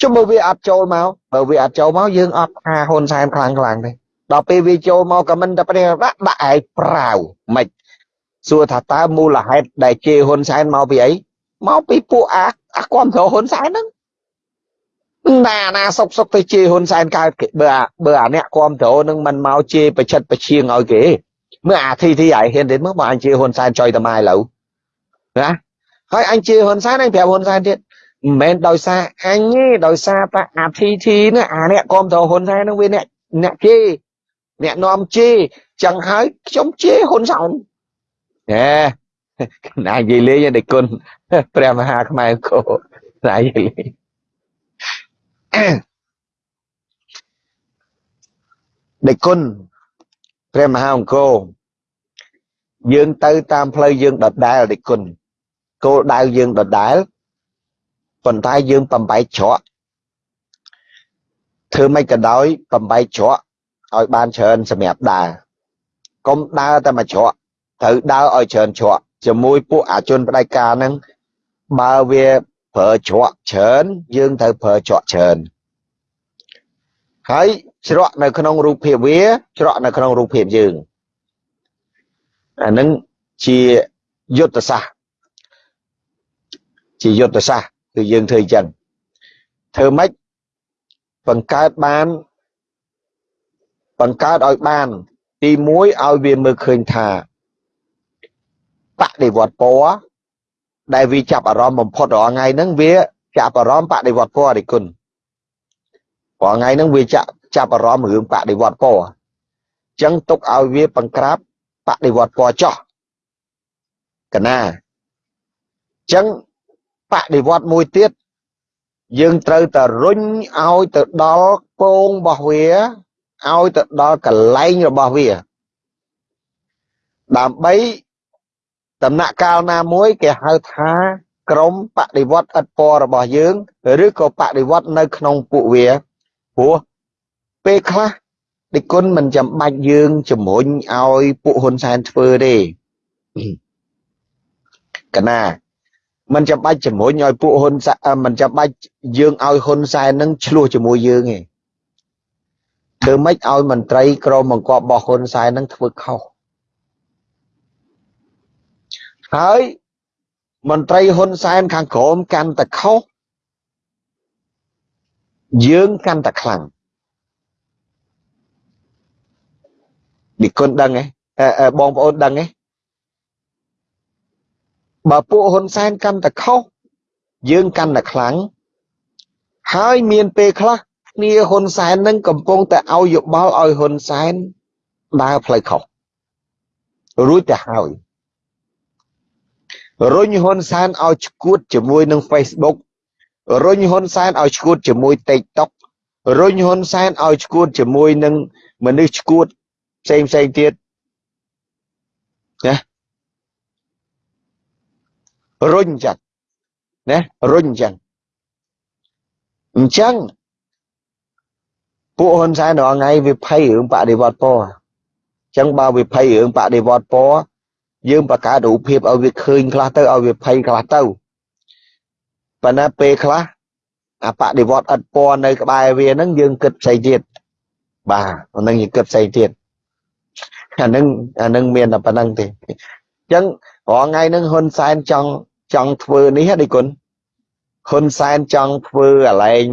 ជុំបើវាអត់ចូលមកបើវាអត់ចូលមកយើងអត់ថាហ៊ុនសែនខ្លាំងខ្លាំងទេដល់ពេលវាចូលមកក៏មិនតែព្រះដាក់ដាក់ឯប្រាវមិនសួរថាតើមូលហេតុដែលជេរហ៊ុនសែនមកពីអីមកពីពួកអាអាគាំទ្រហ៊ុនសែនហ្នឹង ណាណាសុកសុកទៅជេរហ៊ុនសែនកើតគេបើបើអាអ្នកគាំទ្រនឹងមិនមកជេរបច្ចិតបឈៀងឲ្យគេមើលអាធីធីឲ្យហ៊ានទេមើលបើអញជេរហ៊ុនសែនចុយតម៉ែឥឡូវណាហើយអញជេរហ៊ុនសែនអញប្រាប់ហ៊ុនសែនទៀតមិនមែនដោយសារអញទេដោយសារតែអាធីធីនេះអាអ្នកគាំទ្រហ៊ុនសែននឹងវាអ្នកអ្នកជេរអ្នកនាំជេរចឹងហើយខ្ញុំជេរហ៊ុនសែនហេណានិយាយលេងតែគុណព្រះមហាខ្មែរគោណានិយាយលេង ដេគុណព្រះមហាអង្គរយើងទៅតាមផ្លូវយើងដដែលដេគុណគោលដៅយើងដដែលប៉ុន្តែយើងបំបែកច្រកធ្វើមិនក៏ដោយបំបែកច្រកឲ្យបានច្រើនសម្រាប់ដើរកុំដើរតែមួយច្រកត្រូវដើរឲ្យច្រើនច្រកជាមួយពួកអាជនផ្ដាច់ការហ្នឹងបើវា ប្រើច្រកច្រើនយើងត្រូវប្រើច្រកច្រើនហើយច្រកនៅក្នុងរូបភាពវាច្រកនៅក្នុងរូបភាពយើងអានឹងជាយុទ្ធសាស្ត្រជាយុទ្ធសាស្ត្រគឺយើងធ្វើអញ្ចឹងធ្វើម៉េចបង្កើតបានបង្កើតឲ្យបាន ទី1ឲ្យវាមើលឃើញថាបដិវត្តពណ៌ ដែលវាចាប់អារម្មណ៍បំផុតរាល់ថ្ងៃហ្នឹងវាចាប់អារម្មណ៍បដិវត្តពណ៌រិគុណរាល់ថ្ងៃហ្នឹងវាចាប់ចាប់អារម្មណ៍រឿងបដិវត្តពណ៌អញ្ចឹងទុកឲ្យវាបង្ក្រាបបដិវត្តពណ៌ចោះកណាអញ្ចឹងបដិវត្តមួយទៀតយើងត្រូវតែរុញឲ្យទៅដល់ពងរបស់វាឲ្យទៅដល់កលែងរបស់វា ដើម្បី ដំណាក់កាលណាមួយគេហៅថាក្រមបដិវត្តឥតពណ៌របស់យើង ឬក៏បដិវត្តនៅក្នុងពួកវាព្រោះពេលខ្លះដឹកគុណមិនចាំបាច់យើងជំរុញឲ្យពួកហ៊ុនសែនធ្វើទេកណាមិនចាំបាច់ជំរុញឲ្យពួកហ៊ុនសែនមិនចាំបាច់យើងឲ្យហ៊ុនសែននឹងឆ្លោះជាមួយយើងទេធ្វើម៉េចឲ្យមន្ត្រីក្រមបង្គាប់របស់ហ៊ុនសែននឹងធ្វើខុស ហើយមន្ត្រីហ៊ុនសែនខាងក្រមកាន់តែខុសយើងកាន់តែខ្លាំងនិគុណដឹងទេបងប្អូនដឹងទេបើពួកហ៊ុនសែនកាន់តែខុសយើងកាន់តែខ្លាំងហើយមានពេលខ្លះគ្នាហ៊ុនសែននឹងកំពុងតែឲ្យយោបល់ឲ្យហ៊ុនសែនដើរផ្លូវខុសរួចទៅហើយ រុញហ៊ុនសែនឲ្យឈួតជាមួយនឹង Facebook រុញហ៊ុនសែនឲ្យឈួតជាមួយ TikTok រុញហ៊ុនសែនឲ្យឈួតជាមួយនឹងមនុស្សឈួតផ្សេងផ្សេងទៀតណារុញចឹងណារុញចឹងអញ្ចឹងពួកហ៊ុនសែនរាល់ថ្ងៃវាភ័យរឿងបដិវត្តពណ៌អញ្ចឹងបើវាភ័យរឿងបដិវត្តពណ៌ យើងបង្កើតរូបភាពឲ្យវាឃើញខ្លះទៅឲ្យវាភ័យខ្លះទៅប៉ុន្តែពេលខ្លះអាបដិវត្តឥតពណ៌នៅក្បែរវាហ្នឹងយើងគិតផ្សេងទៀតបាទអាហ្នឹងយើងគិតផ្សេងទៀតអាហ្នឹងអាហ្នឹងមានតែប៉ុណ្្នឹងទេអញ្ចឹងរាល់ថ្ងៃហ្នឹងហ៊ុនសែនចង់ចង់ធ្វើនេះហ៎ឌីគុណហ៊ុនសែនចង់ធ្វើអាឡែង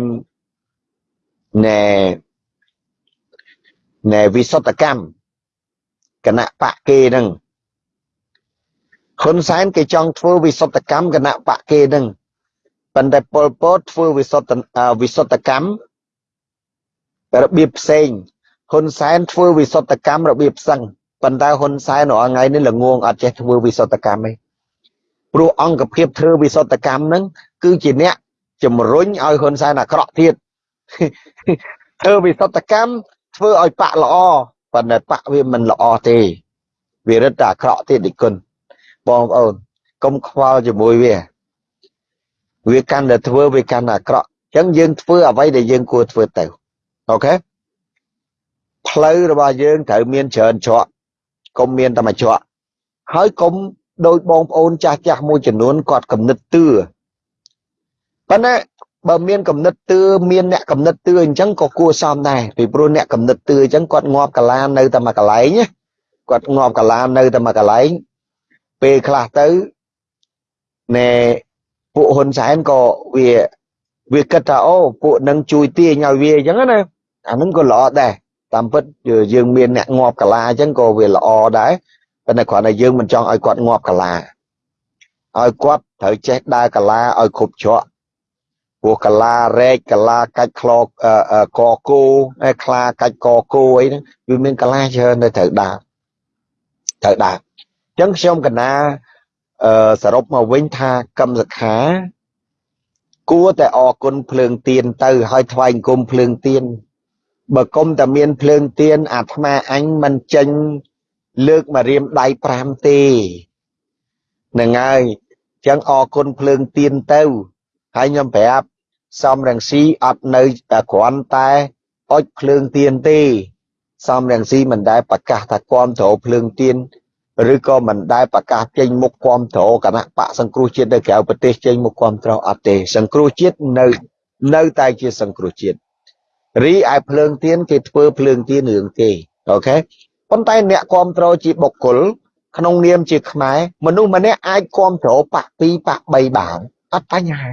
ណែណែវិសុទ្ធកម្មគណៈបកគេហ្នឹង ហ៊ុនសែនគេចង់ធ្វើវិសុទ្ធកម្មគណៈបកគេហ្នឹងប៉ុន្តែប៉ុលពតធ្វើវិសុទ្ធវិសុទ្ធកម្មរបៀបផ្សេងហ៊ុនសែនធ្វើវិសុទ្ធកម្មរបៀបផ្សឹងប៉ុន្តែហ៊ុនសែនរាល់ថ្ងៃនេះល្ងងអត់ចេះធ្វើវិសុទ្ធកម្មទេព្រោះអង្គភាពធ្វើវិសុទ្ធកម្មហ្នឹងគឺជាអ្នកជំរុញឲ្យហ៊ុនសែនអាក្រក់ទៀតធ្វើវិសុទ្ធកម្មធ្វើឲ្យបាក់ល្អប៉ុន្តែបាក់វាមិនល្អទេវារឹតតែអាក្រក់ទៀតនិគុណ បងប្អូនកុំខ្វល់ជាមួយវា វាកាន់តែធ្វើវាកាន់តែអាក្រក់អញ្ចឹងយើងធ្វើអ្វីដែលយើងគួរធ្វើទៅអូខេផ្លូវរបស់យើងត្រូវមានច្រើនច្រកកុំមានតែមួយច្រកហើយកុំដោយបងប្អូនចាស់ចាស់មួយចំនួនគាត់កំណត់ទឿប៉ុន្តែបើមានកំណត់ទឿមានអ្នកកំណត់ទឿអញ្ចឹងក៏គួរសមដែរពីព្រោះអ្នកកំណត់ទឿអញ្ចឹងគាត់ងាប់កាឡានៅតែមួយកន្លែងគាត់ងាប់កាឡានៅតែមួយកន្លែង ពេលខ្លះទៅណែពួកហ៊ុនសែនក៏វាវាគិតថាអូពួកនឹងជួយទាញឲ្យវាអញ្ចឹងណាអានឹងក៏ល្អដែរតាមពិតយើងមានអ្នកងាប់កាឡាអញ្ចឹងក៏វាល្អដែរប៉ុន្តែគ្រាន់តែយើងមិនចង់ឲ្យគាត់ងាប់កាឡាឲ្យគាត់ត្រូវចេះដើរកាឡាឲ្យគ្រប់ច្រកព្រោះកាឡារែកកាឡាកាច់ខ្លកកគោហើយខ្លាកាច់កគោអីហ្នឹងវាមានកាឡាច្រើនទៅត្រូវដើរត្រូវដើរអញ្ចឹងខ្ញុំកណាអឺសរុបមកវិញថាកម្មសខា គួរតែអរគុណភ្លើងទៀនទៅហើយថ្វាយអង្គមភ្លើងទៀនបើគុំតែមានភ្លើងទៀនអាត្មាអញមិនចេញលើកមករៀមដៃ5ទេហ្នឹងហើយអញ្ចឹងអរគុណភ្លើងទៀនទៅហើយខ្ញុំប្រាប់សំរងស៊ីអត់នៅតែគ្រាន់តែអុចភ្លើងទៀនទេសំរងស៊ីមិនដែលប្រកាសថាគ្រប់គ្រងភ្លើងទៀន ឬក៏មិនដែលប្រកាសចេញមុខគ្រប់គ្រងគណៈបកសង្គ្រោះជាតិនៅក្រៅប្រទេសចេញមុខគ្រប់គ្រងអត់ទេសង្គ្រោះជាតិនៅនៅតែជាសង្គ្រោះជាតិរីឯភ្លើងទៀនគេធ្វើភ្លើងទៀនរឿងគេអូខេប៉ុន្តែអ្នកគ្រប់គ្រងជាបុគ្គលក្នុងនាមជាខ្មែរមនុស្សម្នាក់អាចគ្រប់គ្រងបាក់2បាក់3បានអត់បញ្ហា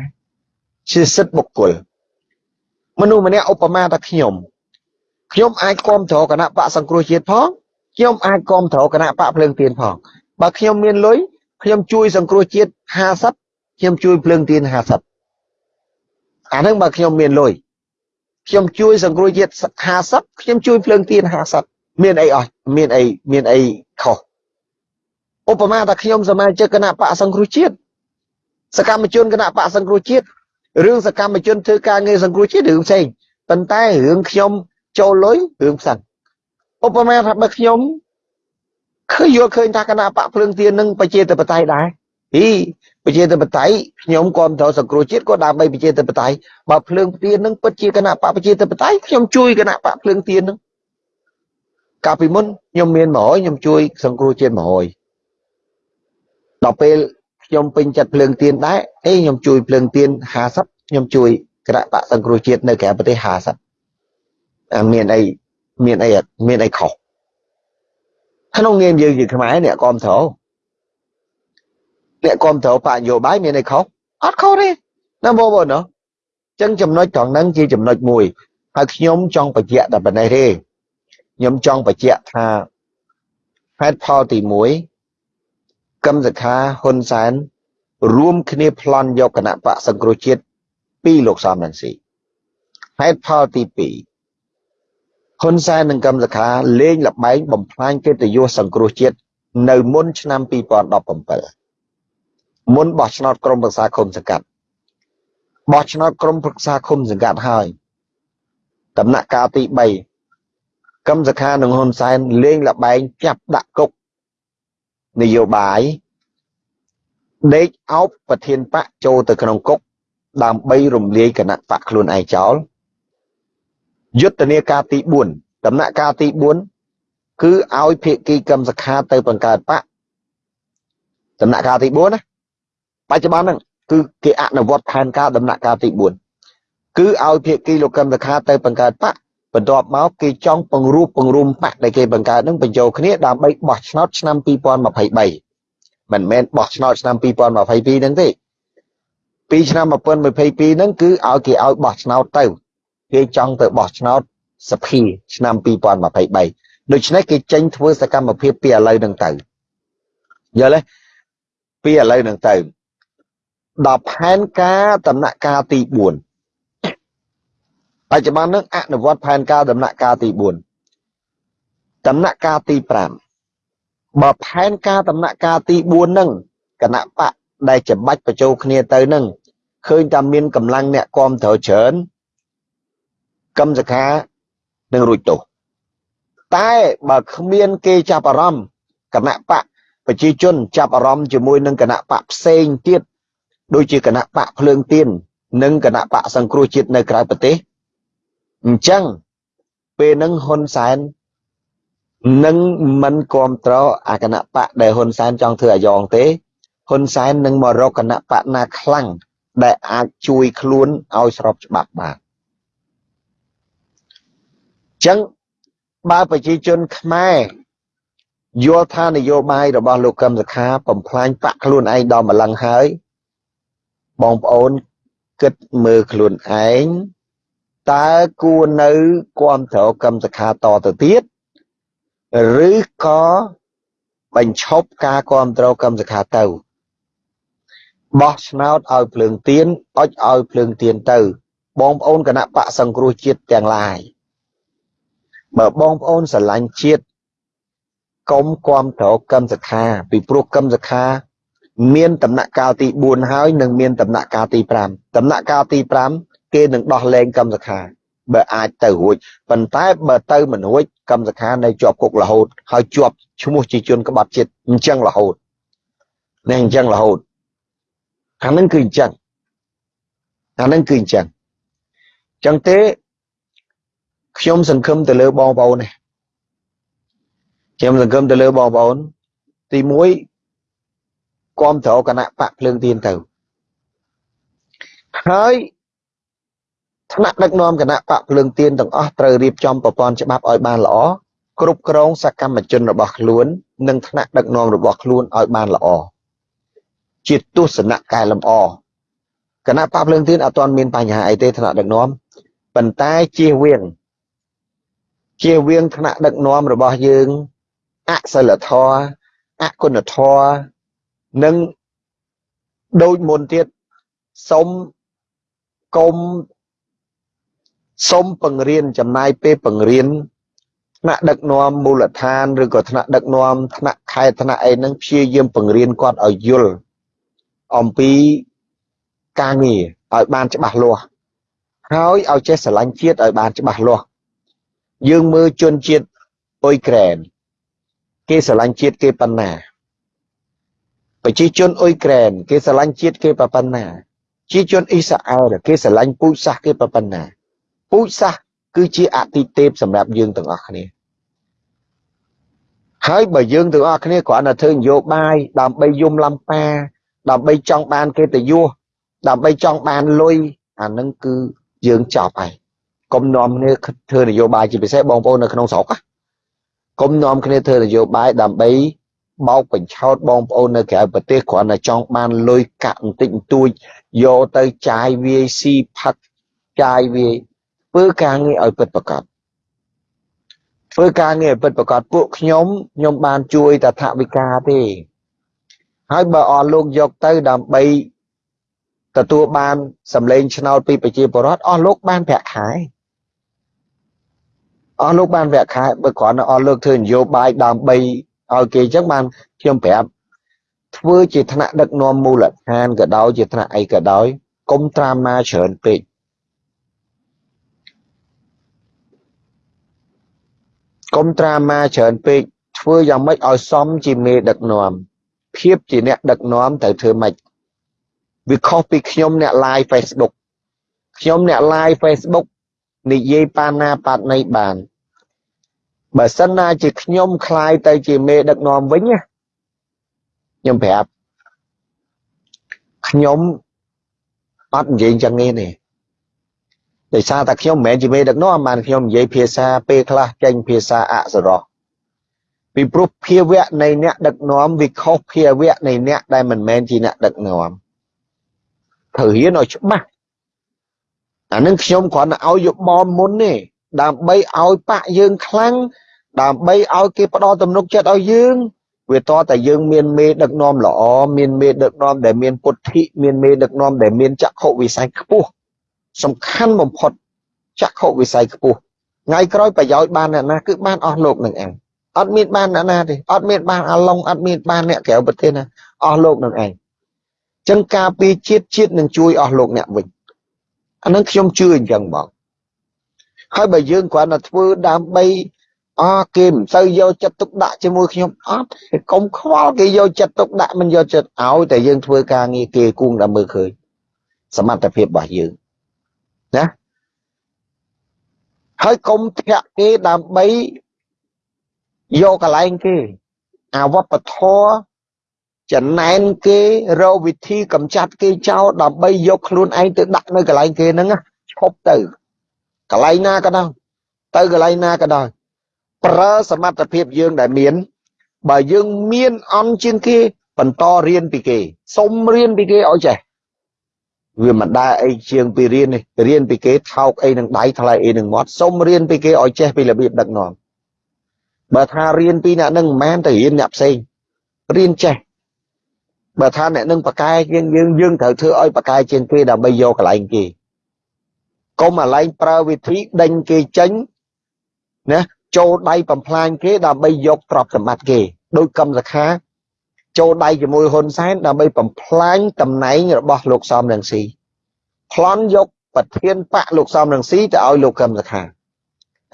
ជាសិទ្ធិបុគ្គលមនុស្សម្នាក់ឧបមាថាខ្ញុំខ្ញុំអាចគ្រប់គ្រងគណៈបកសង្គ្រោះជាតិផង ខ្ញុំអាចគ្រប់គ្រងគណៈបកភ្លើងទៀនផងបើខ្ញុំមានលុយខ្ញុំជួយសង្គ្រោះជាតិ50ខ្ញុំជួយភ្លើងទៀន50អានឹងបើខ្ញុំមានលុយខ្ញុំជួយសង្គ្រោះជាតិ50ខ្ញុំជួយភ្លើងទៀន50មានអីអស់មានអីមានអីខុសឧបមាថាខ្ញុំសមាជិកគណៈបកសង្គ្រោះជាតិសកម្មជនគណៈបកសង្គ្រោះជាតិរឿងសកម្មជនធ្វើការងារសង្គ្រោះជាតិរឿងផ្សេងប៉ុន្តែរឿងខ្ញុំចូលលុយរឿងផ្សេង ឧបមាថាបើខ្ញុំឃើញយល់ឃើញថាគណៈបកភ្លើងទៀននឹងប្រជាធិបតេយ្យដែរអីប្រជាធិបតេយ្យខ្ញុំគ្រប់គ្រងសង្គ្រោះជាតិក៏ដើម្បីប្រជាធិបតេយ្យបើភ្លើងទៀននឹងពិតជាគណៈបកប្រជាធិបតេយ្យខ្ញុំជួយគណៈបកភ្លើងទៀននឹងកាលពីមុនខ្ញុំមាន100ខ្ញុំជួយសង្គ្រោះជាតិ100ដល់ពេលខ្ញុំពេញចិត្តភ្លើងទៀនដែរអេខ្ញុំជួយភ្លើងទៀន50ខ្ញុំជួយគណៈបកសង្គ្រោះជាតិនៅក្រៅប្រទេស50មានអី មានអីមានអីខុសក្នុងនាមយើងជាខ្មែរអ្នកគ្រប់គ្រងអ្នកគ្រប់គ្រងបកនយោបាយមានអីខុសអត់ខុសទេណាបងប្អូនណាចឹងចំណុចត្រង់ហ្នឹងជាចំណុចមួយហើយខ្ញុំចង់បញ្ជាក់តែប៉ុណ្ណេះទេខ្ញុំចង់បញ្ជាក់ថាហេតុផលទី1កឹមសខាហ៊ុនសែនរួមគ្នាប្លន់យកគណៈបកសង្គ្រោះជាតិពីលោកសំរងស៊ីហេតុផលទី2 ហ៊ុនសែននិងកឹមសុខាលេងលបែងបំផ្លាញកិត្តិយសសង្គ្រោះជាតិនៅមុនឆ្នាំ2017មុនបោះឆ្នោតក្រុមប្រឹក្សាគុំសង្កាត់បោះឆ្នោតក្រុមប្រឹក្សាគុំសង្កាត់ហើយដំណាក់កាលទី3កឹមសុខានិងហ៊ុនសែនលេងលបែងចាប់ដាក់គុកនយោបាយដេកអោបប្រធានបកចូលទៅក្នុងគុកដើម្បីរំលាយគណៈបកខ្លួនឯងចោល យុទ្ធនាការទី4ដំណាក់កាលទី4គឺឲ្យភាគីកម្មសខាទៅបង្កើតបកដំណាក់កាលទី4ណាបច្ចុប្បន្នហ្នឹងគឺគេអនុវត្តផែនការដំណាក់កាលទី4គឺឲ្យភាគីលោកកម្មសខាទៅបង្កើតបកបន្ទាប់មកគេចង់ពង្រួបពង្រួមបកដែលគេបង្កើតនឹងបញ្ចូលគ្នាដើម្បីបោះឆ្នោតឆ្នាំ2023មិនមែនបោះឆ្នោតឆ្នាំ2022ហ្នឹងទេពីឆ្នាំ2022ហ្នឹងគឺឲ្យគេឲ្យបោះឆ្នោតទៅ គេចង់ទៅបោះឆ្នោតសភាឆ្នាំ2023ដូច្នេះគេចេញធ្វើសកម្មភាពពីឥឡូវហ្នឹងទៅយល់ទេពីឥឡូវហ្នឹងទៅដល់ផែនការដំណាក់កាលទី4បច្ចុប្បន្នហ្នឹងអនុវត្តផែនការដំណាក់កាលទី4ដំណាក់កាលទី5បើផែនការដំណាក់កាលទី4ហ្នឹងគណៈបកដែលច្បាច់បញ្ចូលគ្នាទៅហ្នឹងឃើញតែមានកម្លាំងអ្នកគាំទ្រច្រើន កម្មសខានឹងរួចទោសតែបើគ្មានគេចាប់អារម្មណ៍គណៈបកប្រជាជនចាប់អារម្មណ៍ជាមួយនឹងគណៈបកផ្សេងទៀតដូចជាគណៈបកភ្លើងទៀននិងគណៈបកសង្គ្រោះជាតិនៅក្រៅប្រទេសអញ្ចឹងពេលហ្នឹងហ៊ុនសែននឹងមិនគ្រប់គ្រងអាគណៈបកដែលហ៊ុនសែនចង់ធ្វើអាយ៉ងទេហ៊ុនសែននឹងមករកគណៈបកណាខ្លាំងដែលអាចជួយខ្លួនឲ្យស្របច្បាប់បាន ចឹងបើប្រជាជនខ្មែរយល់ថានយោបាយរបស់លោកកឹមសុខាបំផ្លាញបកខ្លួនឯងដល់ម្លឹងហើយ បងប្អូនគិតមើលខ្លួនឯងតើគួរនៅគ្រប់គ្រងកឹមសុខាតទៅទៀតឬក៏បញ្ឈប់ការគ្រប់គ្រងកម្មសខាទៅបោះឆ្នោតឲ្យភ្លើងទៀនអុចឲ្យភ្លើងទៀនទៅ បងប្អូនគណៈបកសង្គ្រោះជាតិទាំងឡាយ បើបងប្អូនស្រឡាញ់ជាតិកុំគ្រប់គ្រងកម្មសខាពីព្រោះកម្មសខា មានដំណាក់កាលទី4ហើយនិងមានដំណាក់កាលទី5ដំណាក់កាលទី5គេនឹងដោះលែងកម្មសខាបើអាចទៅរួចប៉ុន្តែបើទៅមិនរួចកម្មសខានៅជាប់គុករហូត ហើយជាប់ឈ្មោះជាជនក្បត់ជាតិអញ្ចឹងរហូតនេះអញ្ចឹងរហូតខាងនឹងគឺអញ្ចឹងអាហ្នឹងគឺអញ្ចឹងអញ្ចឹងទេ ខ្ញុំសង្ឃឹមទៅលើបងប្អូននេះខ្ញុំសង្ឃឹមទៅលើបងប្អូន ទី1គាំទ្រគណៈបកភ្លើងទៀនទៅហើយថ្នាក់ដឹកនាំគណៈបកភ្លើងទៀនទាំងអស់ត្រូវរៀបចំប្រព័ន្ធច្បាប់ឲ្យបានល្អគ្រប់គ្រងសកម្មជនរបស់ខ្លួន និងថ្នាក់ដឹកនាំរបស់ខ្លួនឲ្យបានល្អជាទស្សនៈកែលម្អគណៈបកភ្លើងទៀនអត់ទាន់មានបញ្ហាអីទេថ្នាក់ដឹកនាំប៉ុន្តែជៀសវាង ជៀសវាងថ្នាក់ដឹកនាំរបស់យើងអសិលធម៌អគុណធម៌និងដូចមុនទៀតសូមកុំសូមបង្រៀនចំណាយពេលបង្រៀនថ្នាក់ដឹកនាំមូលដ្ឋានឬក៏ថ្នាក់ដឹកនាំថ្នាក់ខេត្តថ្នាក់អីហ្នឹងព្យាយាមបង្រៀនគាត់ឲ្យយល់អំពីការងារឲ្យបានច្បាស់លាស់ហើយឲ្យចេះស្រឡាញ់ជាតិឲ្យបានច្បាស់លាស់ យើងមើលជនជាតិអ៊ុយក្រែនគេស្រឡាញ់ជាតិគេប៉ុណ្ណាប្រជាជនអ៊ុយក្រែនគេស្រឡាញ់ជាតិគេប៉ុណ្ណាជាជនអ៊ីស្រាអែលគេស្រឡាញ់ពូជសាសន៍គេប៉ុណ្ណាពូជសាសន៍គឺជាអតិទេពសម្រាប់យើងទាំងអស់គ្នាហើយបើយើងទាំងអស់គ្នាគ្រាន់តែធ្វើនយោបាយដើម្បីយំលំប៉ាដើម្បីចង់បានកិត្តិយសដើម្បីចង់បានលុយអានឹងគឺយើងចប់ហើយ កុំនាំគ្នាធ្វើនយោបាយជាពិសេសបងប្អូននៅក្នុងស្រុកកុំនាំគ្នាធ្វើនយោបាយដើម្បីបោកបញ្ឆោតបងប្អូននៅក្រៅប្រទេសគ្រាន់តែចង់បានលុយកាក់បន្តិចបន្តួចយកទៅចាយវាយស៊ីផឹកចាយវាយធ្វើការងារឲ្យពិតប្រាកដធ្វើការងារឲ្យពិតប្រាកដពួកខ្ញុំខ្ញុំបានជួយតថវិកាទេហើយបើអស់លោកយកទៅដើម្បីទទួលបានសម្លេងឆ្នោតពីប្រជាពលរដ្ឋអស់លោកបានប្រាក់ខែ អស់លោកបានប្រាក់ខែបើគ្រាន់តែអស់លោកធ្វើនយោបាយដើម្បីឲ្យគេអញ្ចឹងបានខ្ញុំប្រាប់ធ្វើជាថ្នាក់ដឹកនាំមូលដ្ឋានក៏ដោយជាថ្នាក់អីក៏ដោយកុំត្រាំណាច្រើនពេកកុំត្រាម៉ាច្រើនពេកធ្វើយ៉ាងម៉េចឲ្យសមជាមេដឹកនាំភាពជាអ្នកដឹកនាំត្រូវធ្វើម៉េចវាខុសពីខ្ញុំអ្នក live Facebook ខ្ញុំអ្នក live Facebook និយាយប៉ាណាប៉ាត់ណីបានបើសិនណាជាខ្ញុំคลายទៅជាមេដឹកនាំវិញណាខ្ញុំប្រាប់ខ្ញុំអត់និយាយចឹងទេដោយសារតែខ្ញុំមិនមែនជាមេដឹកនាំបានខ្ញុំនិយាយភាសាពេលខ្លះចេញភាសាអសរោះពីព្រោះភាវៈនៃអ្នកដឹកនាំវាខុសភាវៈនៃអ្នកដែលមិនមែនជាអ្នកដឹកនាំត្រូវរៀនឲ្យច្បាស់ អានឹងខ្ញុំគ្រាន់តែឲ្យយោបល់មុនទេដើម្បីឲ្យបាក់យើងខ្លាំងដើម្បីឲ្យគេផ្ដល់ទំនុកចិត្តឲ្យយើង វាតតែយើងមានមេដឹកនាំល្អមានមេដឹកនាំដែលមានពុទ្ធិមានមេដឹកនាំដែលមានចក្ខុវិស័យខ្ពស់សំខាន់បំផុតចក្ខុវិស័យខ្ពស់ថ្ងៃក្រោយប្រយោជន៍បានអ្នកណាគឺបានអស់លោកនឹងឯងអត់មានបានអ្នកណាទេអត់មានបានអាឡុងអត់មានបានអ្នកក្រៅប្រទេសណាអស់លោកនឹងឯងចឹងការពីជាតិជាតិនឹងជួយអស់លោកអ្នកវិញ អានឹងខ្ញុំជឿអញ្ចឹងបងហើយបើយើងគ្រាន់តែធ្វើដើម្បីអើគេមិនសូវយកចិត្តទុកដាក់ជាមួយខ្ញុំអត់កុំខ្វល់គេយកចិត្តទុកដាក់មិនយកចិត្តឲ្យតែយើងធ្វើការងារគេគួងតែមើលឃើញសមត្ថភាពរបស់យើងណាហើយកុំធាក់គេដើម្បីយកកន្លែងគេអវបធរ ចំណែនគេរកវិធីកម្ចាត់គេចោលដើម្បីយកខ្លួនឯងទៅដាក់នៅកន្លែងគេហ្នឹងឈប់ទៅកន្លែងណាក៏ដោយទៅកន្លែងណាក៏ដោយប្រើសមត្ថភាពយើងដែលមាន បើយើងមានអន់ជាងគេ បន្តរៀនពីគេសុំរៀនពីគេឲ្យចេះវាមិនដែរអីជាងពីរៀននេះរៀនពីគេថោកអីនឹងដៃថ្លៃអីនឹងមាត់សុំរៀនពីគេឲ្យចេះពីរបៀបដឹកនាំបើថារៀនពីអ្នកនឹងមិនមែនទៅរៀនអ្នកផ្សេងរៀនចេះ បើថាអ្នកនឹងបកែជាងយើងយើងត្រូវធ្វើឲ្យបកែជាងគេដើម្បីយកកន្លែងគេកុំអាឡែងប្រើវិធីដេញគេចេញណាចូលដៃបំផ្លាញគេដើម្បីយកទ្រព្យសម្បត្តិគេដោយកម្មសខាចូលដៃជាមួយហ៊ុនសែនដើម្បីបំផ្លាញតំណែងរបស់លោកសំរងស៊ីប្លន់យកប្រធានបកលោកសំរងស៊ីទៅឲ្យលោកកឹមសុខា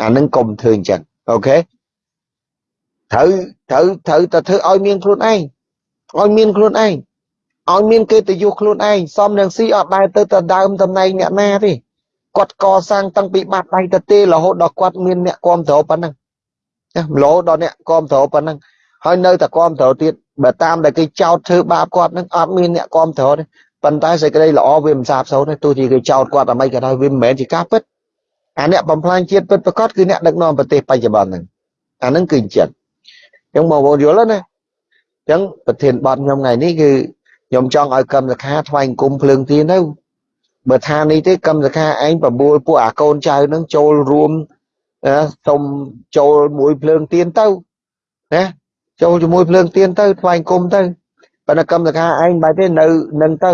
អានឹងកុំធ្វើអញ្ចឹងអូខេត្រូវត្រូវត្រូវតែធ្វើឲ្យមានខ្លួនឯង ឲ្យមានខ្លួនឯងឲ្យមានកិត្តិយសខ្លួនឯងសំនឹងស៊ីអត់ដែរទៅទៅដើមតំណែងអ្នកណាទេគាត់កសាងតាំងពីបាត់ដៃទៅទេរហូតដល់គាត់មានអ្នកគ្រប់គ្រងប៉ុណ្ណឹងណារហូតដល់អ្នកគ្រប់គ្រងប៉ុណ្ណឹងហើយនៅតែគ្រប់គ្រងទៀតបើតាមដែលគេចោទធ្វើបាបគាត់នឹងអត់មានអ្នកគ្រប់គ្រងទេប៉ុន្តែសេចក្តីល្អវាមិនសាបសូន្យទេទោះជាគេចោទគាត់អ្វីក៏ដោយវាមិនមែនជាការពិតអាអ្នកបំផ្លាញជាតិពិតប្រកបគឺអ្នកដឹកនាំប្រទេសបច្ចុប្បន្នហ្នឹងអាហ្នឹងគឺអញ្ចឹងអញ្ចឹងបងប្អូនយល់ទេណាអញ្ចឹងប្រធានបទខ្ញុំថ្ងៃនេះគឺខ្ញុំចង់ឲ្យកម្មសខាថ្វាយអង្គមភ្លើងទៀនទៅបើថានេះទេកម្មសខាឯងបបួលពួកអាកូនចៅនឹងចូលរួមសុំចូលមួយភ្លើងទៀនទៅណាចូលជាមួយភ្លើងទៀនទៅថ្វាយអង្គមទៅប៉ុន្តែកម្មសខាឯងបែរទេនៅនឹងទៅ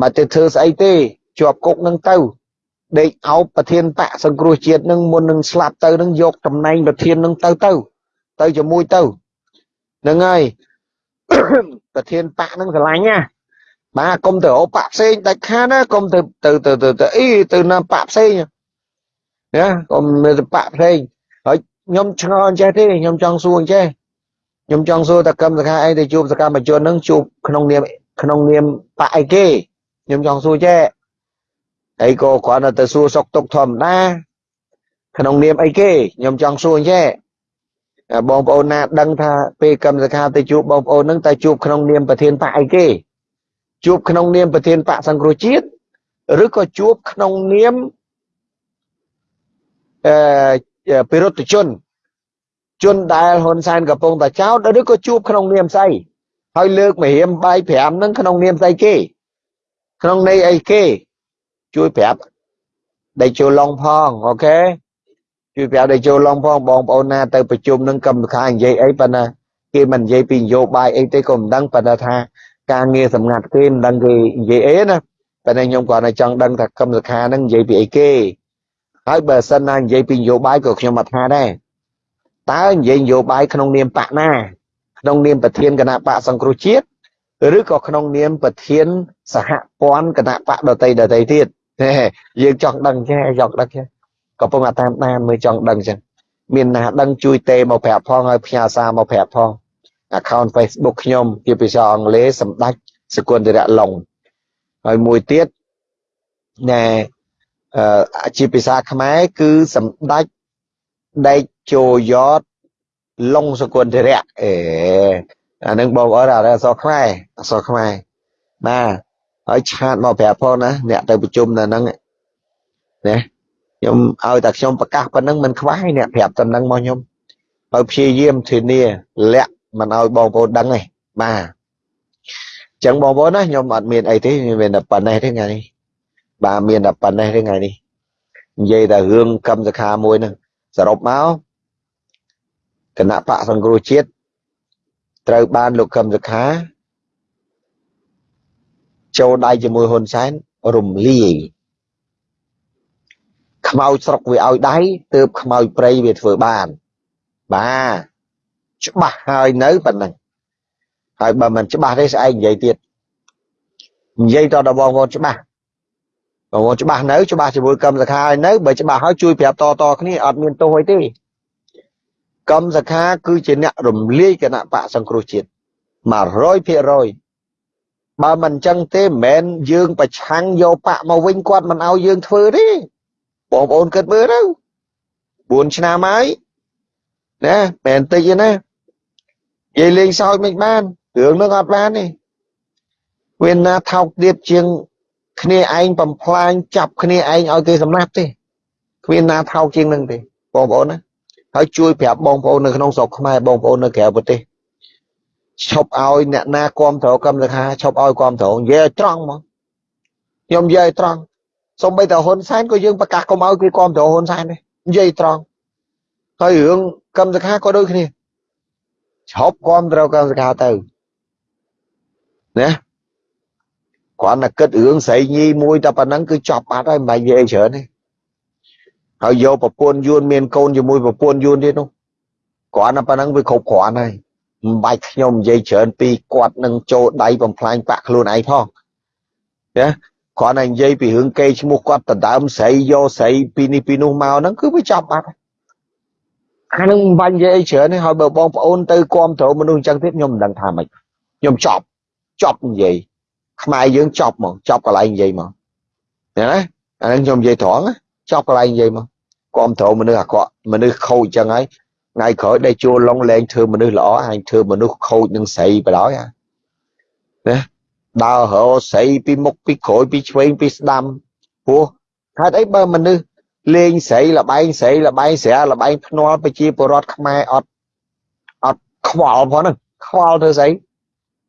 មកទៅធ្វើស្អីទេជាប់គុកនឹងទៅដេកអោបប្រធានបកសង្គ្រោះជាតិនឹងមុននឹងស្លាប់ទៅនឹងយកតំណែងប្រធាននឹងទៅទៅទៅជាមួយទៅ ហ្នឹងហើយប្រធានបកនឹងស្រឡាញ់ណាបាទកុំទៅអូបកផ្សេងដាច់ខាតណាកុំទៅទៅទៅទៅទៅអីទៅណាបកផ្សេងណាកុំទៅបកផ្សេងហើយខ្ញុំឆ្ងល់អញ្ចេះទេខ្ញុំចង់សួរអញ្ចេះខ្ញុំចង់សួរតកម្មសខាអីទៅជួបសកម្មជននឹងជួបក្នុងនាមក្នុងនាមបកអីគេខ្ញុំចង់សួរចេះអីក៏គ្រាន់តែទៅសួរសុកទុកធម្មតាក្នុងនាមអីគេខ្ញុំចង់សួរអញ្ចេះ បងប្អូនណាដឹងថាពេលកម្មសខាទៅជួបបងប្អូននឹងតែជួបក្នុងនាមប្រធានបកអីគេជួបក្នុងនាមប្រធានបកសង្គ្រោះជាតិឬក៏ជួបក្នុងនាមអឺពិរុទ្ធជនជនដែលហ៊ុនសែនកំពុងតែចោទឬក៏ជួបក្នុងនាមស្អីហើយលើកមហិមបាយ5ហ្នឹងក្នុងនាមស្អីគេ ក្នុងន័យអីគេ ជួយប្រាប់ដេកចូលឡុងផងអូខេ ជួយប្រាប់ដេកចូលឡុងផងបងប្អូនណាទៅប្រជុំនឹងកម្មការនិយាយអីប៉ុន្តែគេមិននិយាយពីនយោបាយអីទេក៏មិនដឹងប៉ុន្តែថាការងារសម្ងាត់គេមិនដឹងគេនិយាយអីណាតែខ្ញុំគាត់តែចង់ដឹងថាកម្មសខាហ្នឹងនិយាយពីអីគេហើយបើសិនណានិយាយពីនយោបាយក៏ខ្ញុំអត់ថាដែរតើនិយាយនយោបាយក្នុងនាមបកណាក្នុងនាមប្រធានគណៈបកសង្គ្រោះជាតិឬក៏ក្នុងនាមប្រធានសហព័ន្ធគណៈបកដតីដតីទៀតយើងចង់ដឹងចេះចង់ដឹងចេះ កំពុងតែតាមដានមើលចង់ដឹងចឹងមានណាដឹងជួយទេមកប្រាប់ផងហើយផ្ញើសារមកប្រាប់ផង account Facebook ខ្ញុំជាភាសាអង់គ្លេសសម្ដេចសកុនតិរៈឡុងហើយមួយទៀតណែអឺជាភាសាខ្មែរគឺសម្ដេចដេកជោយ៉តឡុងសកុនតិរៈអេអានឹងបងប្អូនអក្សរខ្មែរអក្សរខ្មែរបាទហើយឆាតមកប្រាប់ផងណាអ្នកទៅប្រជុំនៅហ្នឹងណា ខ្ញុំឲ្យតែខ្ញុំប្រកាសប៉ុណ្ណឹងមិនខ្វះអ្នកប្រាប់តែហ្នឹងមកខ្ញុំហើយព្យាយាមធានាលាក់មិនឲ្យបងប្អូនដឹងទេបាទអញ្ចឹងបងប្អូនណាខ្ញុំអត់មានអីទេមានតែប៉ុណ្ណេះទេថ្ងៃនេះបាទមានតែប៉ុណ្ណេះទេថ្ងៃនេះនិយាយតែរឿងកម្មសខាមួយហ្នឹងសរុបមកគណៈបកសង្គ្រោះជាតិត្រូវបានលោកកឹមសុខាចូលដៃជាមួយហ៊ុនសែនរំលាយ ខ្មោចស្រុកវាឲ្យដៃទើបខ្មោចព្រៃវាធ្វើបានបាទច្បាស់ហើយនៅប៉ុណ្ណឹងហើយបើមិនច្បាស់ទេស្អែកនិយាយទៀតនិយាយតដល់បងប្អូនច្បាស់បងប្អូនច្បាស់នៅច្បាស់ជាមួយកម្មសខាឲ្យនៅបើច្បាស់ហើយជួយប្រាប់តតគ្នាអត់មានទោសអីទេកម្មសខាគឺជាអ្នករំលាយគណៈបកសង្គ្រោះជាតិ100%បើមិនចឹងទេមិនមែនយើងប្រឆាំងយកបកមកវិញគាត់មិនឲ្យយើងធ្វើទេ បងប្អូនគិតមើលទៅ4ឆ្នាំហើយណាមែនតិចទេណានិយាយលេងសើចមិនបានរឿងនឹងអត់បានទេវាណាថោកទៀតជាង គ្នាឯងបំផ្លាញចាប់គ្នាឯងឲ្យគេសម្លាប់ទេគ្មានណាថោកជាងនឹងទេបងប្អូនណាហើយជួយប្រាប់បងប្អូននៅក្នុងស្រុកខ្មែរបងប្អូននៅក្រៅប្រទេសឈប់ឲ្យអ្នកណាគ្រប់គ្រងកម្មសខាឈប់ឲ្យគ្រប់គ្រងនិយាយឲ្យត្រង់មកខ្ញុំនិយាយឲ្យត្រង់ សូម្បីតែហ៊ុនសែនក៏យើងប្រកាសកុំឲ្យគេគ្រប់គ្រងហ៊ុនសែនដែរនិយាយត្រង់ហើយរឿងកម្មសខាក៏ដូចគ្នាឈប់គ្រប់គ្រងកម្មសខាទៅណាគាត់តែគិតរឿងស្រីញីមួយតែប៉ុណ្ណឹងគឺចប់បាត់ហើយមិនបាច់និយាយច្រើនទេហើយយកប្រពន្ធយួនមានកូនជាមួយប្រពន្ធយួនទៀតនោះគាត់តែប៉ុណ្ណឹងវាគ្រប់គ្រាន់ហើយមិនបាច់ខ្ញុំនិយាយច្រើនពីគាត់នឹងចូលដៃបំផ្លាញបាក់ខ្លួនឯងផងណា គាត់តែនិយាយពីរឿងគេឈ្មោះគាត់ដដើមស្រីយកស្រីពីនេះពីនោះមកហ្នឹងគឺវាចប់បាត់អានឹងមិនបាច់និយាយអីច្រើនទេហើយបើបងប្អូនទៅគ្រប់គ្រងមនុស្សអញ្ចឹងទៀតខ្ញុំមិនដឹងថាម៉េចខ្ញុំចប់ចប់និយាយខ្មែរយើងចប់ហ្មងចប់កន្លែងនិយាយហ្មងណាណាអាហ្នឹងខ្ញុំនិយាយត្រង់ណាចប់កន្លែងនិយាយហ្មងគាំទ្រមនុស្សអាក្រក់មនុស្សខូចចឹងហើយថ្ងៃក្រោយដែលជួលឡុងលែងធ្វើមនុស្សល្អអញធ្វើមនុស្សខូចនឹងស្រីបដ ாய் ណា ដើររកស្រីពីមុខពីក្រោយពីឆ្វេងពីស្ដាំព្រោះហេតុអីបើមនុស្សលេងស្រីលបែងស្រីលបែងស្រាលបែងភ្នាល់ប្រជាពលរដ្ឋខ្មែរអត់អត់ខ្វល់ផងហ្នឹងខ្វល់ធ្វើស្អី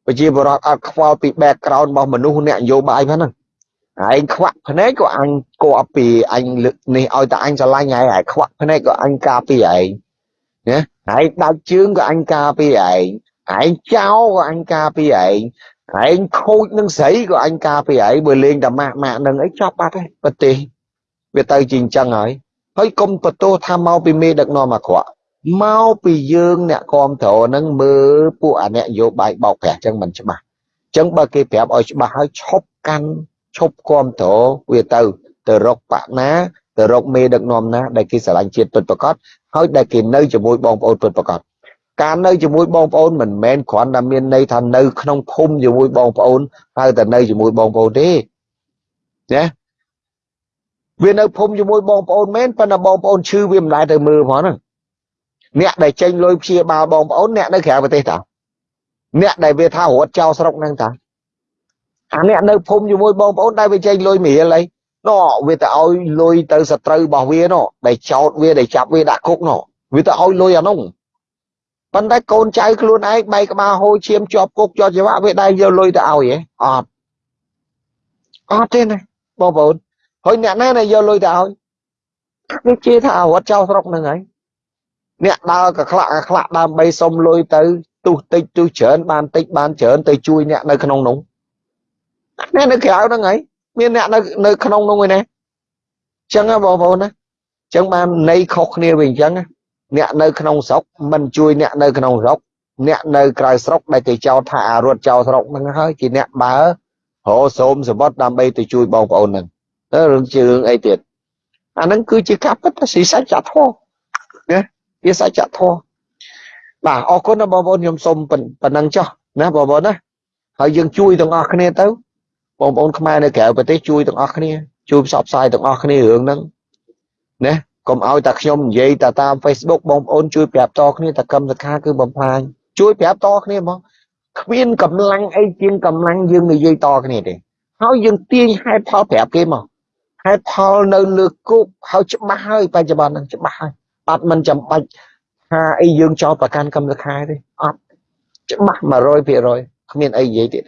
ប្រជាពលរដ្ឋអត់ខ្វល់ពី background របស់មនុស្សអ្នកនយោបាយផងហ្នឹងឯងខ្វាក់ភ្នែកក៏អញគួរពីអញលើកនេះឲ្យតែអញឆ្លាញ់ហើយឯងខ្វាក់ភ្នែកក៏អញការពីឯងណាឯងដាច់ជើងក៏អញការពីឯងឯងចោលក៏អញការពីឯង ឯងខូចនឹងស្រីក៏អញការពីឯងបើលេងតែម៉ាក់ម៉ាក់នឹងអីចប់បាត់ហើយប្រទេសវាទៅជាអញ្ចឹងហើយហើយកុំបន្ទោសថាមកពីមេដឹកនាំអាក្រក់មកពីយើងអ្នកគ្រប់គ្រងនឹងមើលពួកអាអ្នកនយោបាយបោកប្រាស់អញ្ចឹងមិនច្បាស់អញ្ចឹងបើគេប្រាប់ឲ្យច្បាស់ហើយឈប់កាន់ឈប់គ្រប់គ្រងវាទៅទៅរកបកណាទៅរកមេដឹកនាំណាដែលគេស្រឡាញ់ជាតិពិតប្រាកដហើយដែលគេនៅជាមួយបងប្អូនពិតប្រាកដ ការនៅជាមួយបងប្អូនមិនមែនគ្រាន់តែមានន័យថានៅក្នុងភូមិជាមួយបងប្អូនហើយតែនៅជាមួយបងប្អូនទេណាវានៅភូមិជាមួយបងប្អូនមែនប៉ុន្តែបងប្អូនឈឺវាមិនដែលទៅមើលផងហ្នឹងអ្នកដែលចេញលុយព្យាបាលបងប្អូនអ្នកនៅក្រៅប្រទេសតាអ្នកដែលវាថារត់ចោលស្រុកហ្នឹងតាអាអ្នកនៅភូមិជាមួយបងប្អូនដែលវាចេញលុយមីលអីណោវាទៅឲ្យលុយទៅសត្រូវរបស់វាណោដែលចោតវាដែលចាប់វាដាក់គុកណោវាទៅឲ្យលុយអានោះ ប៉ុន្តែកូនចៅខ្លួនឯងបែកក្បាលហូរឈាមជាប់គុកជាប់ច្បាប់វាដែរយកលុយទៅឲ្យហ៎អត់អត់ទេណាបងប្អូនហើយអ្នកណាដែលយកលុយទៅឲ្យវាជាថារត់ចោលស្រុកហ្នឹងហើយអ្នកដើរកខ្លាក់កខ្លាក់ដើម្បីសុំលុយទៅទុះតិចទុះច្រើនបានតិចបានច្រើនទៅជួយអ្នកនៅក្នុងនោះអ្នកនៅក្រៅហ្នឹងហើយមានអ្នកនៅនៅក្នុងនោះឯណាចឹងបងប្អូនណាចឹងបានន័យខុសគ្នាវិញចឹង អ្នកនៅក្នុងស្រុកមិនជួយអ្នកនៅក្នុងស្រុកអ្នកនៅក្រៅស្រុកដែលគេចោទថាអារត់ចោលស្រុកហ្នឹងហើយជាអ្នកបើរសូមសម្បត្តិដើម្បីទៅជួយបងប្អូនហ្នឹងទៅរឿងជារឿងអីទៀតអាហ្នឹងគឺជាការពិតជាសច្ចធម៌ណាវាសច្ចធម៌បាទអរគុណបងប្អូនខ្ញុំសូមប៉ុណ្ណឹងចុះណាបងប្អូនណាហើយយើងជួយទាំងអស់គ្នាទៅបងប្អូនខ្មែរនៅក្រៅប្រទេសជួយទាំងអស់គ្នាជួយផ្សព្វផ្សាយទាំងអស់គ្នារឿងហ្នឹងណា កុំឲ្យតែខ្ញុំនិយាយតែតាម Facebook បងប្អូនជួយប្រាប់តគ្នាតែកម្មសខាគឺបំផ្លាញជួយប្រាប់តគ្នាហ្មងគ្មានកម្លាំងអីជាងកម្លាំងយើងនិយាយតគ្នាទេហើយយើងទាញហេតុផលប្រាប់គេមកហេតុផលនៅលើគុកហើយច្បាស់ហើយបច្ចុប្បន្នហ្នឹងច្បាស់ហើយអត់មិនចាំបាច់ថាអីយើងចោលប្រកាន់កម្មសខាទេអត់ច្បាស់100%គ្មានអីនិយាយទៀត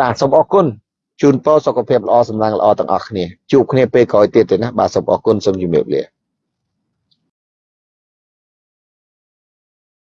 បាទសូមអរគុណជូនពរសុខភាពល្អសម្លាំងល្អទាំងអស់គ្នាជួបគ្នាពេលក្រោយទៀតទេណាបាទសូមអរគុណសូមជម្រាបលា